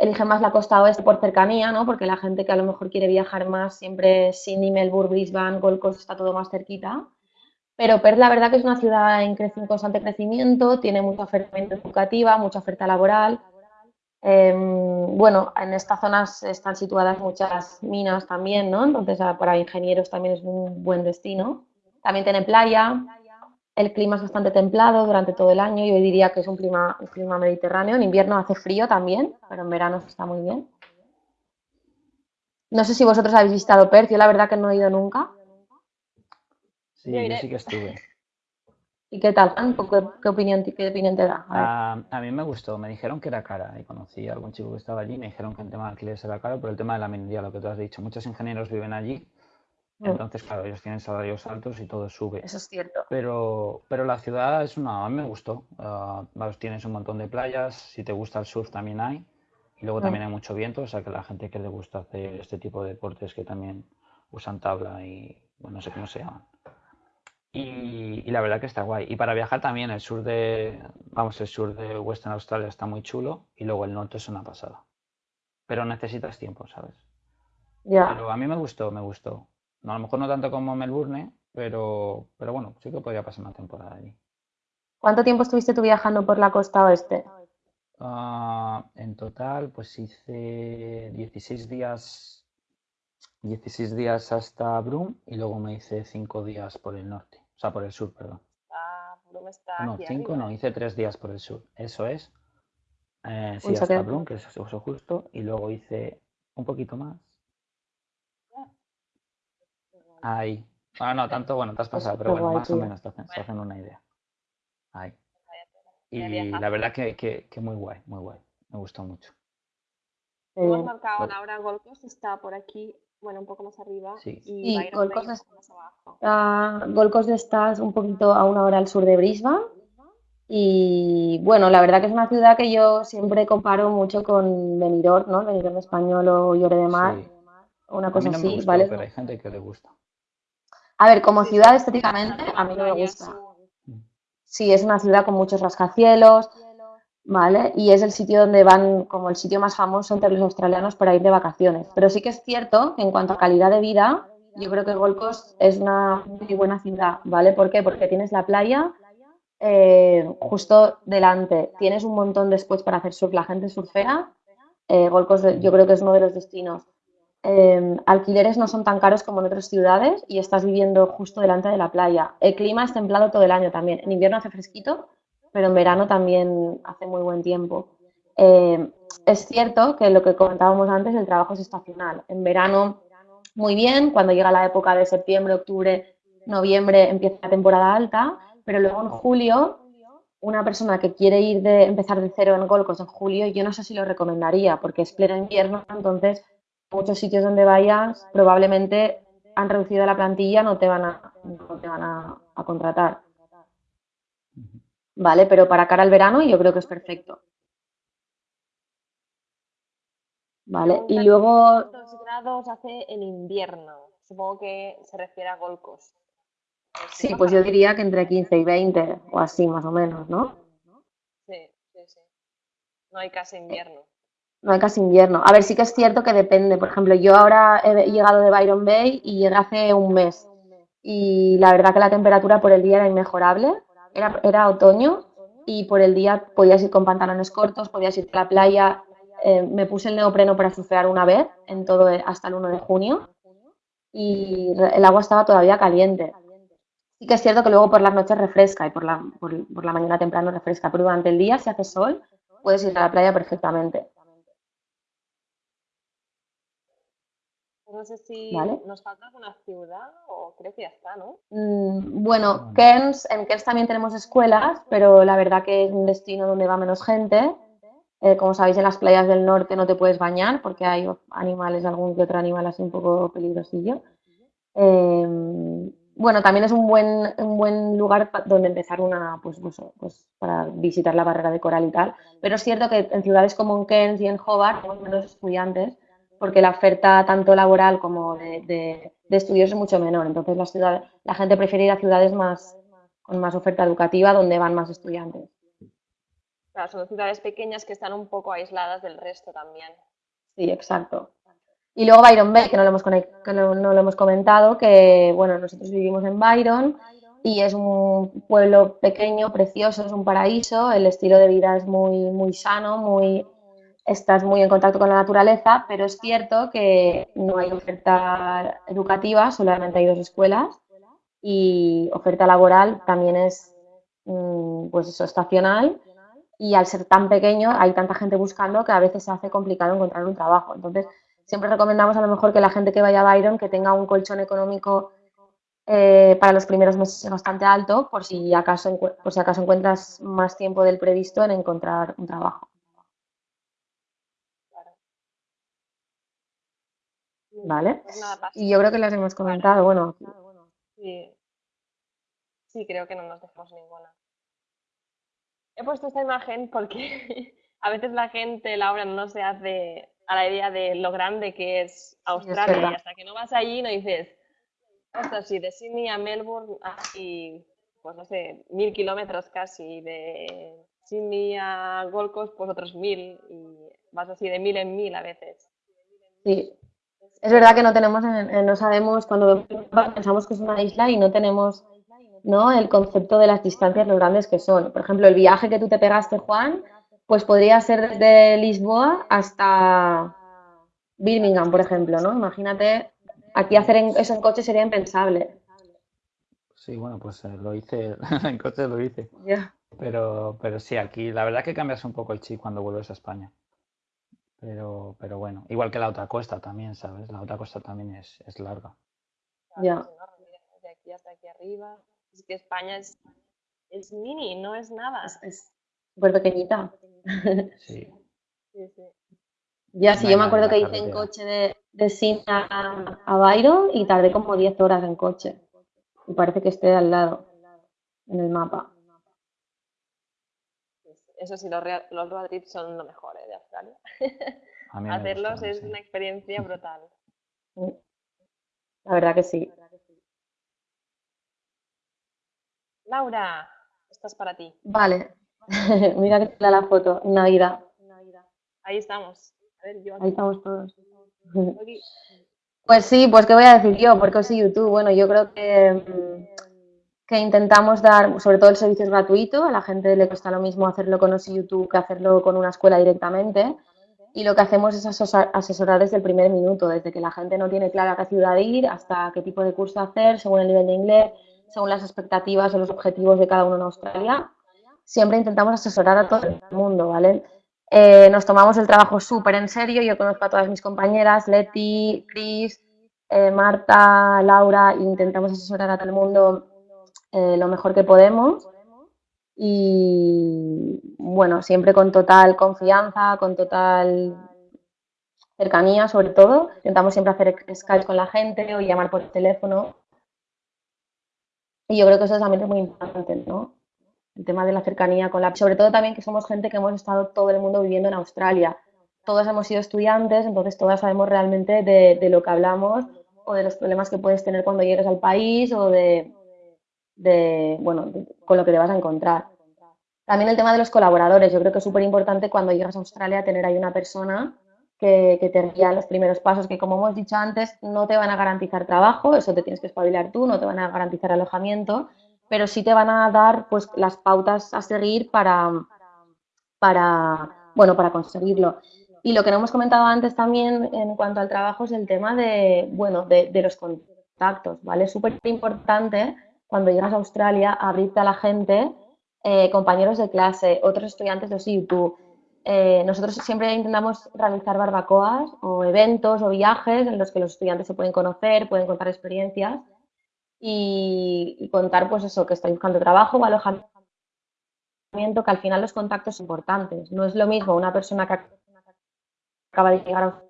eligen más la costa oeste por cercanía, ¿no? Porque la gente que a lo mejor quiere viajar más, siempre Sydney, Melbourne, Brisbane, Gold Coast está todo más cerquita. Pero Perth la verdad que es una ciudad en, constante crecimiento, tiene mucha oferta educativa, mucha oferta laboral Em, bueno, en estas zonas están situadas muchas minas también, ¿no? Entonces ah, para ingenieros también es un buen destino. También tiene playa, el clima es bastante templado durante todo el año, yo diría que es un clima, un clima mediterráneo. En invierno hace frío también, pero en verano está muy bien. No sé si vosotros habéis visitado Perth, yo la verdad que no he ido nunca. Sí, yo sí que estuve. ¿Y qué tal? ¿Qué, opinión, qué opinión te da? A, a, mí me gustó, me dijeron que era cara y conocí a algún chico que estaba allí y me dijeron que el tema de alquileres era caro por el tema de la minería, lo que tú has dicho. Muchos ingenieros viven allí. Entonces claro, ellos tienen salarios altos y todo sube. Eso es cierto. Pero, pero la ciudad es una, a mí me gustó. Uh, tienes un montón de playas, si te gusta el surf también hay. Y luego mm. también hay mucho viento, o sea que la gente que le gusta hacer este tipo de deportes que también usan tabla y bueno, no sé cómo se llaman. Y, la verdad que está guay. Y para viajar también el sur de, vamos, el sur de Western Australia está muy chulo y luego el norte es una pasada. Pero necesitas tiempo, ¿sabes? Ya. Pero a mí me gustó, me gustó. No, a lo mejor no tanto como Melbourne, pero, pero bueno, sí que podría pasar una temporada allí. ¿Cuánto tiempo estuviste tú viajando por la costa oeste? Uh, en total, pues hice 16 días 16 días hasta Brum y luego me hice 5 días por el norte, o sea, por el sur, perdón. Ah, Brum está No, 5 no, hice 3 días por el sur, eso es. Eh, sí, hasta Brum, que es eso justo, y luego hice un poquito más. Ahí. Ah, no, tanto, bueno, te has pasado, pero bueno, más o menos te hacen, una idea. Ahí. Y la verdad que, que, que muy guay, muy guay. Me gustó mucho. Hemos marcado Laura Golcos, está por aquí bueno, un poco más arriba. Sí. Y, y Gold Coast más abajo. Uh, Gold Coast está un poquito a una hora al sur de Brisbane. Y bueno, la verdad que es una ciudad que yo siempre comparo mucho con Benidorm, ¿no? Benidorm español o Llore de Mar. Sí. Una cosa no así, gustó, ¿vale? Pero hay gente que le gusta. A ver, como ciudad estéticamente, a mí no me gusta. Sí, es una ciudad con muchos rascacielos, ¿vale? Y es el sitio donde van, como el sitio más famoso entre los australianos para ir de vacaciones. Pero sí que es cierto que en cuanto a calidad de vida, yo creo que Gold Coast es una muy buena ciudad, ¿vale? ¿Por qué? Porque tienes la playa eh, justo delante, tienes un montón después para hacer surf, la gente surfera. Eh, Gold Coast yo creo que es uno de los destinos. Eh, alquileres no son tan caros como en otras ciudades y estás viviendo justo delante de la playa. El clima es templado todo el año también. En invierno hace fresquito, pero en verano también hace muy buen tiempo. Eh, es cierto que lo que comentábamos antes, el trabajo es estacional. En verano, muy bien, cuando llega la época de septiembre, octubre, noviembre, empieza la temporada alta, pero luego en julio, una persona que quiere ir de empezar de cero en Golcos en julio, yo no sé si lo recomendaría, porque es pleno invierno, entonces muchos sitios donde vayas probablemente han reducido la plantilla, no te van a, no te van a, a contratar. ¿vale? Pero para cara al verano yo creo que es perfecto. ¿Vale? Y luego... ¿Cuántos grados hace en invierno? Supongo que se refiere a Golcos. Sí, pues yo diría que entre 15 y 20 o así más o menos, ¿no? Sí, sí, sí. No hay casi invierno. No hay casi invierno. A ver, sí que es cierto que depende. Por ejemplo, yo ahora he llegado de Byron Bay y llegué hace un mes. Y la verdad que la temperatura por el día era inmejorable era, otoño y por el día podías ir con pantalones cortos, podías ir a la playa. Eh, me puse el neopreno para surfear una vez, en todo hasta el 1 de junio, y el agua estaba todavía caliente. Sí que es cierto que luego por las noches refresca y por la, por la mañana temprano refresca, pero durante el día, si hace sol, puedes ir a la playa perfectamente. No sé si nos falta alguna ciudad o creo que ya está, ¿no? Mm, bueno, Cairns, en Cairns también tenemos escuelas, pero la verdad que es un destino donde va menos gente. Eh, como sabéis, en las playas del norte no te puedes bañar porque hay animales, algún que otro animal así un poco peligrosillo. Em, bueno, también es un buen, un buen lugar donde empezar una, pues, pues, pues, para visitar la barrera de coral y tal. Pero es cierto que en ciudades como en Cairns y en Hobart tenemos menos estudiantes porque la oferta tanto laboral como de, estudios es mucho menor. Entonces la, ciudad, la gente prefiere ir a ciudades más, con más oferta educativa donde van más estudiantes. Claro, son ciudades pequeñas que están un poco aisladas del resto también. Sí, exacto. Y luego Byron Bay, que no lo hemos, que no, lo hemos comentado, que bueno, nosotros vivimos en Byron y es un pueblo pequeño, precioso, es un paraíso, el estilo de vida es muy, muy sano, muy estás muy en contacto con la naturaleza, pero es cierto que no hay oferta educativa, solamente hay dos escuelas y oferta laboral también es mm, pues eso, estacional y al ser tan pequeño hay tanta gente buscando que a veces se hace complicado encontrar un trabajo. Entonces, siempre recomendamos a lo mejor que la gente que vaya a Byron que tenga un colchón económico eh, para los primeros meses bastante alto por si acaso por si acaso encuentras más tiempo del previsto en encontrar un trabajo. ¿Vale? Pues y yo creo que las hemos comentado, bueno. Sí. sí, creo que no nos dejamos ninguna. He puesto esta imagen porque a veces la gente, Laura, no se hace a la idea de lo grande que es Australia y hasta que no vas allí no dices, ostras, sí, de Sydney a Melbourne hay, pues no sé, mil kilómetros casi, de Sydney a Gold Coast pues otros mil y vas así de mil en mil a veces. Sí, es verdad que no tenemos, no sabemos, cuando pensamos que es una isla y no tenemos ¿no? el concepto de las distancias, lo grandes que son. Por ejemplo, el viaje que tú te pegaste, Juan, pues podría ser desde Lisboa hasta Birmingham, por ejemplo, ¿no? Imagínate, aquí hacer eso en coche sería impensable. Sí, bueno, pues eh, lo hice, en coche lo hice. Pero, pero sí, aquí la verdad que cambias un poco el chip cuando vuelves a España. Pero, pero bueno, igual que la otra costa también, ¿sabes? La otra costa también es, es larga. Ya. De aquí hasta aquí arriba. Es que España es, es mini, no es nada. Es súper pequeñita. Sí. sí, sí. Ya, sí, yo me acuerdo que hice en coche de, de Sin a, a Byron y tardé como 10 horas en coche. Y parece que esté al lado, en el mapa. Eso sí, los, los road trips son lo mejor ¿eh? de Australia. Hacerlos es una experiencia brutal. La verdad que sí. Laura, estás para ti. Vale. Mira que la foto, Navidad. Ahí estamos. Ahí estamos todos. Pues sí, pues qué voy a decir yo, porque os YouTube. Bueno, yo creo que, mm, que intentamos dar, sobre todo el servicio es gratuito, a la gente le cuesta lo mismo hacerlo con OSI YouTube que hacerlo con una escuela directamente. Y lo que hacemos es asesorar desde el primer minuto, desde que la gente no tiene clara qué ciudad ir hasta qué tipo de curso hacer, según el nivel de inglés, según las expectativas o los objetivos de cada uno en Australia. Siempre intentamos asesorar a todo el mundo, ¿vale? Eh, nos tomamos el trabajo súper en serio. Yo conozco a todas mis compañeras, Leti, Cris, eh, Marta, Laura, e intentamos asesorar a todo el mundo eh, lo mejor que podemos. Y bueno, siempre con total confianza, con total cercanía, sobre todo. Intentamos siempre hacer Skype con la gente o llamar por teléfono. Y yo creo que eso también es muy importante, ¿no? el tema de la cercanía con la... Sobre todo también que somos gente que hemos estado todo el mundo viviendo en Australia. Todas hemos sido estudiantes, entonces todas sabemos realmente de, lo que hablamos o de los problemas que puedes tener cuando llegues al país o de, bueno, con lo que te vas a encontrar. También el tema de los colaboradores. Yo creo que es súper importante cuando llegas a Australia tener ahí una persona que, que, te guía los primeros pasos, que como hemos dicho antes, no te van a garantizar trabajo, eso te tienes que espabilar tú, no te van a garantizar alojamiento, pero sí te van a dar pues las pautas a seguir para, para, bueno, para conseguirlo. Y lo que no hemos comentado antes también en cuanto al trabajo es el tema de, bueno, de, los contactos, ¿vale? Es súper importante cuando llegas a Australia abrirte a la gente, eh, compañeros de clase, otros estudiantes de YouTube. Eh, nosotros siempre intentamos realizar barbacoas o eventos o viajes en los que los estudiantes se pueden conocer, pueden contar experiencias y, contar, pues eso, que estoy buscando trabajo o alojamiento, que al final los contactos son importantes. No es lo mismo una persona que acaba de llegar a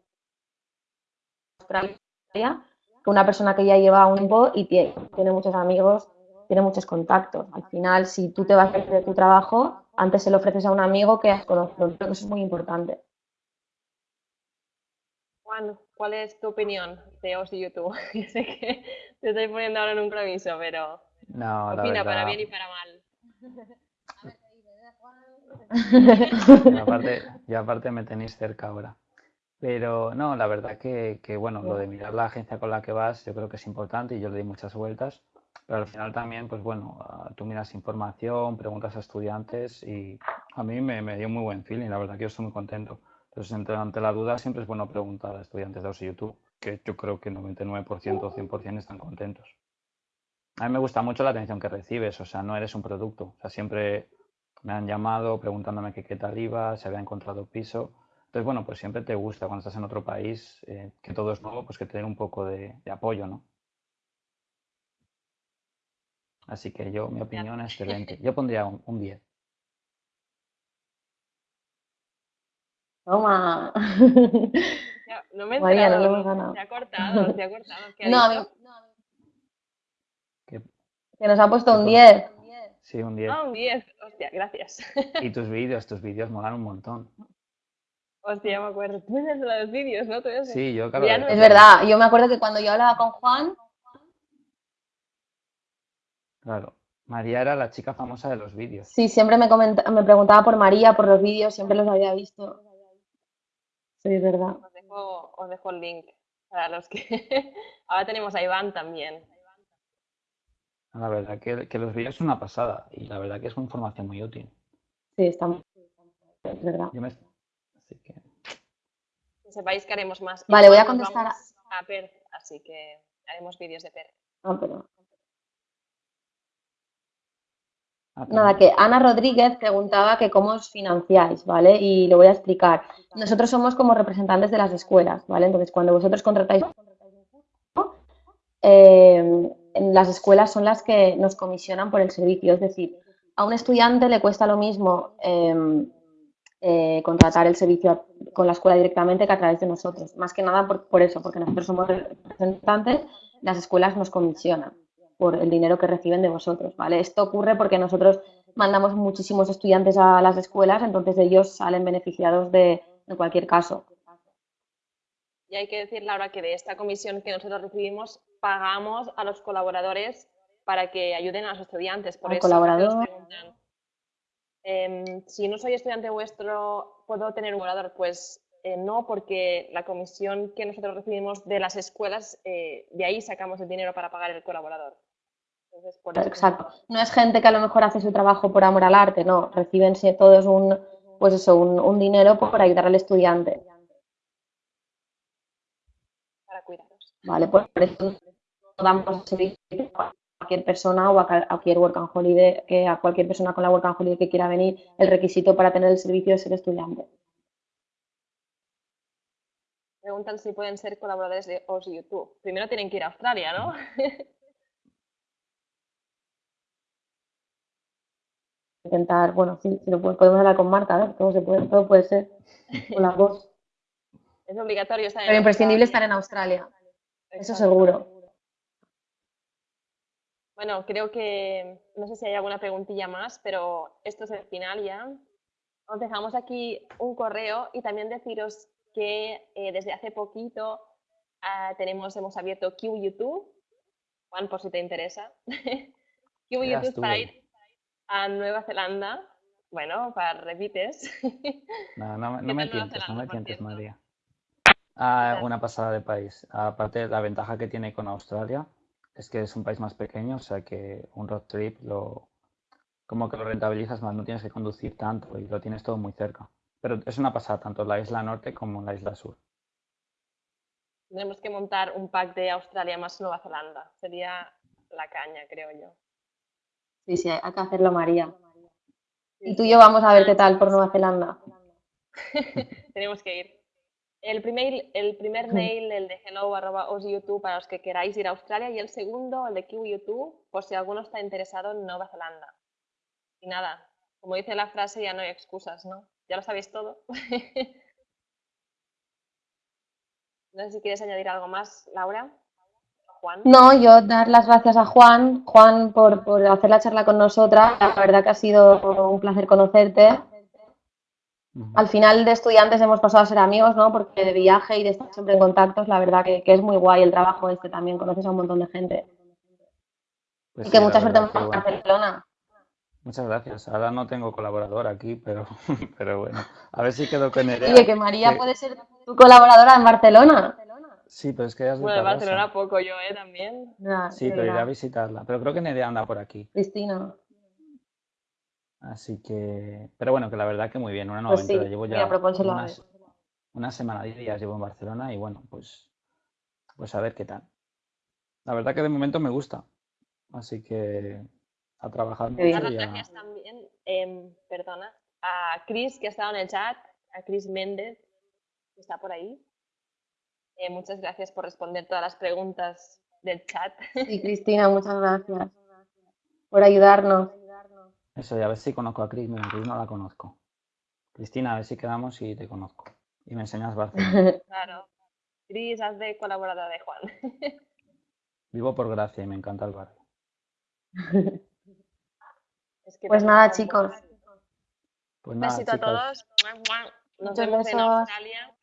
Australia que una persona que ya lleva un tiempo y tiene, tiene muchos amigos, tiene muchos contactos. Al final, si tú te vas a hacer de tu trabajo, antes se lo ofreces a un amigo que has conocido. Creo que eso es muy importante. Juan, ¿cuál es tu opinión de OS y YouTube? Yo sé que te estoy poniendo ahora en un compromiso, pero no, opina para bien y para mal. y, aparte, y aparte me tenéis cerca ahora. Pero no, la verdad que, que, bueno, lo de mirar la agencia con la que vas yo creo que es importante y yo le di muchas vueltas. Pero al final también, pues bueno, ah, tú miras información, preguntas a estudiantes y a mí me, me dio muy buen feeling, la verdad que yo estoy muy contento Entonces, ante, la duda siempre es bueno preguntar a estudiantes de OSI YouTube, que yo creo que 99% o 100% están contentos. A mí me gusta mucho la atención que recibes, o sea, no eres un producto. O sea, siempre me han llamado preguntándome qué tal iba, si había encontrado piso. Entonces, bueno, pues siempre te gusta cuando estás en otro país, eh, que todo es nuevo, pues que te den un poco de, de apoyo, ¿no? Así que yo, mi opinión es excelente. Yo pondría un, un 10. Toma. Ya, no me he María, no enterado, lo hemos ganado. Se ha cortado, se ha cortado. ¿Qué ha No, a mí- dicho? Que- que nos ha puesto un que 10. sí, un 10. Ah, un 10. Hostia, gracias. Y tus vídeos, tus vídeos molan un montón. Hostia, ya me acuerdo. Tú eres de los vídeos, ¿no? Sí, yo, claro. No- Es verdad, yo me acuerdo que cuando yo hablaba con Juan, Claro. María era la chica famosa de los vídeos. sí, siempre me, comenta- me preguntaba por María, por los vídeos, siempre los había visto. Sí, es verdad. Os dejo, os dejo el link para los que... Ahora tenemos a Iván también. La verdad que, que los vídeos son una pasada y la verdad que es una información muy útil. Sí, está muy- Es verdad. Yo me... Así que... Que sepáis que haremos más. Vale, voy a contestar a- Perth, así que haremos vídeos de Perth. Ah, pero- Ah, Nada, que Ana Rodríguez preguntaba que cómo os financiáis, ¿vale? Y lo voy a explicar. Nosotros somos como representantes de las escuelas, ¿vale? Entonces, cuando vosotros contratáis un curso, eh, en las escuelas son las que nos comisionan por el servicio. Es decir, a un estudiante le cuesta lo mismo eh, eh, contratar el servicio con la escuela directamente que a través de nosotros. Más que nada por, por eso, porque nosotros somos representantes, las escuelas nos comisionan por el dinero que reciben de vosotros, ¿vale? Esto ocurre porque nosotros mandamos muchísimos estudiantes a las escuelas, entonces ellos salen beneficiados de, en cualquier caso. Y hay que decir, Laura, que de esta comisión que nosotros recibimos, pagamos a los colaboradores para que ayuden a los estudiantes. Por Al eso colaborador. nos preguntan, em, si no soy estudiante vuestro, ¿puedo tener un colaborador? Pues eh, no, porque la comisión que nosotros recibimos de las escuelas, eh, de ahí sacamos el dinero para pagar el colaborador. Entonces, por eso Exacto. No es gente que a lo mejor hace su trabajo por amor al arte, no. Reciben todos un, pues eso, un, un dinero por ayudar al estudiante, para cuidaros. ¿vale? Por eso no damos servicio cualquier persona o a cualquier work and holiday, que a cualquier persona con la work and holiday que quiera venir, el requisito para tener el servicio es ser estudiante. Preguntan si pueden ser colaboradores de OS YouTube. Primero tienen que ir a Australia, ¿no? Intentar, bueno, sí, si lo po- podemos hablar con Marta, a ver, todo se puede, todo puede ser. Con las dos. Es obligatorio estar en Pero imprescindible estar Australia. en Australia, eso Exacto. seguro. Bueno, creo que no sé si hay alguna preguntilla más, pero esto es el final ya. Os dejamos aquí un correo y también deciros que eh, desde hace poquito ah, tenemos, hemos abierto Q YouTube, Juan, por si te interesa. Q YouTube para ir a Nueva Zelanda. Bueno, para repites. No, no, me- ¿Qué no me tientes, no Zelanda, me por tientes? María. Ah, una pasada de país. Aparte, la ventaja que tiene con Australia es que es un país más pequeño, o sea que un road trip lo como que lo rentabilizas más, no tienes que conducir tanto y lo tienes todo muy cerca. Pero es una pasada tanto la isla norte como la isla sur. Tenemos que montar un pack de Australia más Nueva Zelanda. Sería la caña, creo yo. Sí, sí, hay que hacerlo, María. Y tú y yo vamos a ver qué tal por Nueva Zelanda. Tenemos que ir. El primer, el primer mail, el de hello arroba os YouTube para los que queráis ir a Australia y el segundo, el de Q YouTube, por si alguno está interesado en Nueva Zelanda. Y nada, como dice la frase, ya no hay excusas, ¿no? Ya lo sabéis todo. No sé si quieres añadir algo más, Laura. Juan. No, yo dar las gracias a Juan, Juan, por, por hacer la charla con nosotras. La verdad que ha sido un placer conocerte. Al final de estudiantes hemos pasado a ser amigos, ¿no? Porque de viaje y de estar siempre en contactos, la verdad que, que es muy guay el trabajo este también, conoces a un montón de gente. Pues Y sí, que mucha suerte en. Barcelona. Muchas gracias. Ahora no tengo colaborador aquí, pero, pero bueno, a ver si quedo con Nerea. Oye, que María que- puede ser tu colaboradora en Barcelona. Sí, pero es que ella es Bueno, de Tarrasa. Barcelona poco yo, ¿eh? También. Nah, Sí, pero iré a visitarla. Pero creo que Nerea anda por aquí. Cristina. Así que, pero bueno, que la verdad que muy bien, una nueva Pues sí. Llevo ya unas, una semana, diez días llevo en Barcelona y bueno, pues, pues a ver qué tal. La verdad que de momento me gusta, así que a trabajar mucho Dar las y a- gracias también, em, perdona, a Chris que ha estado en el chat, a Chris Méndez que está por ahí. Eh, muchas gracias por responder todas las preguntas del chat. Sí, Cristina, muchas gracias por ayudarnos. Eso, y a ver si conozco a Cris. Mira, Cris no la conozco. Cristina, a ver si quedamos y te conozco. Y me enseñas Barcelona. Claro. Chris, haz de colaboradora de Juan. Vivo por Gracia y me encanta el barrio. Es que Pues nada, chicos. Pues Un nada, besito a todos. Nos Muchos vemos en. Australia.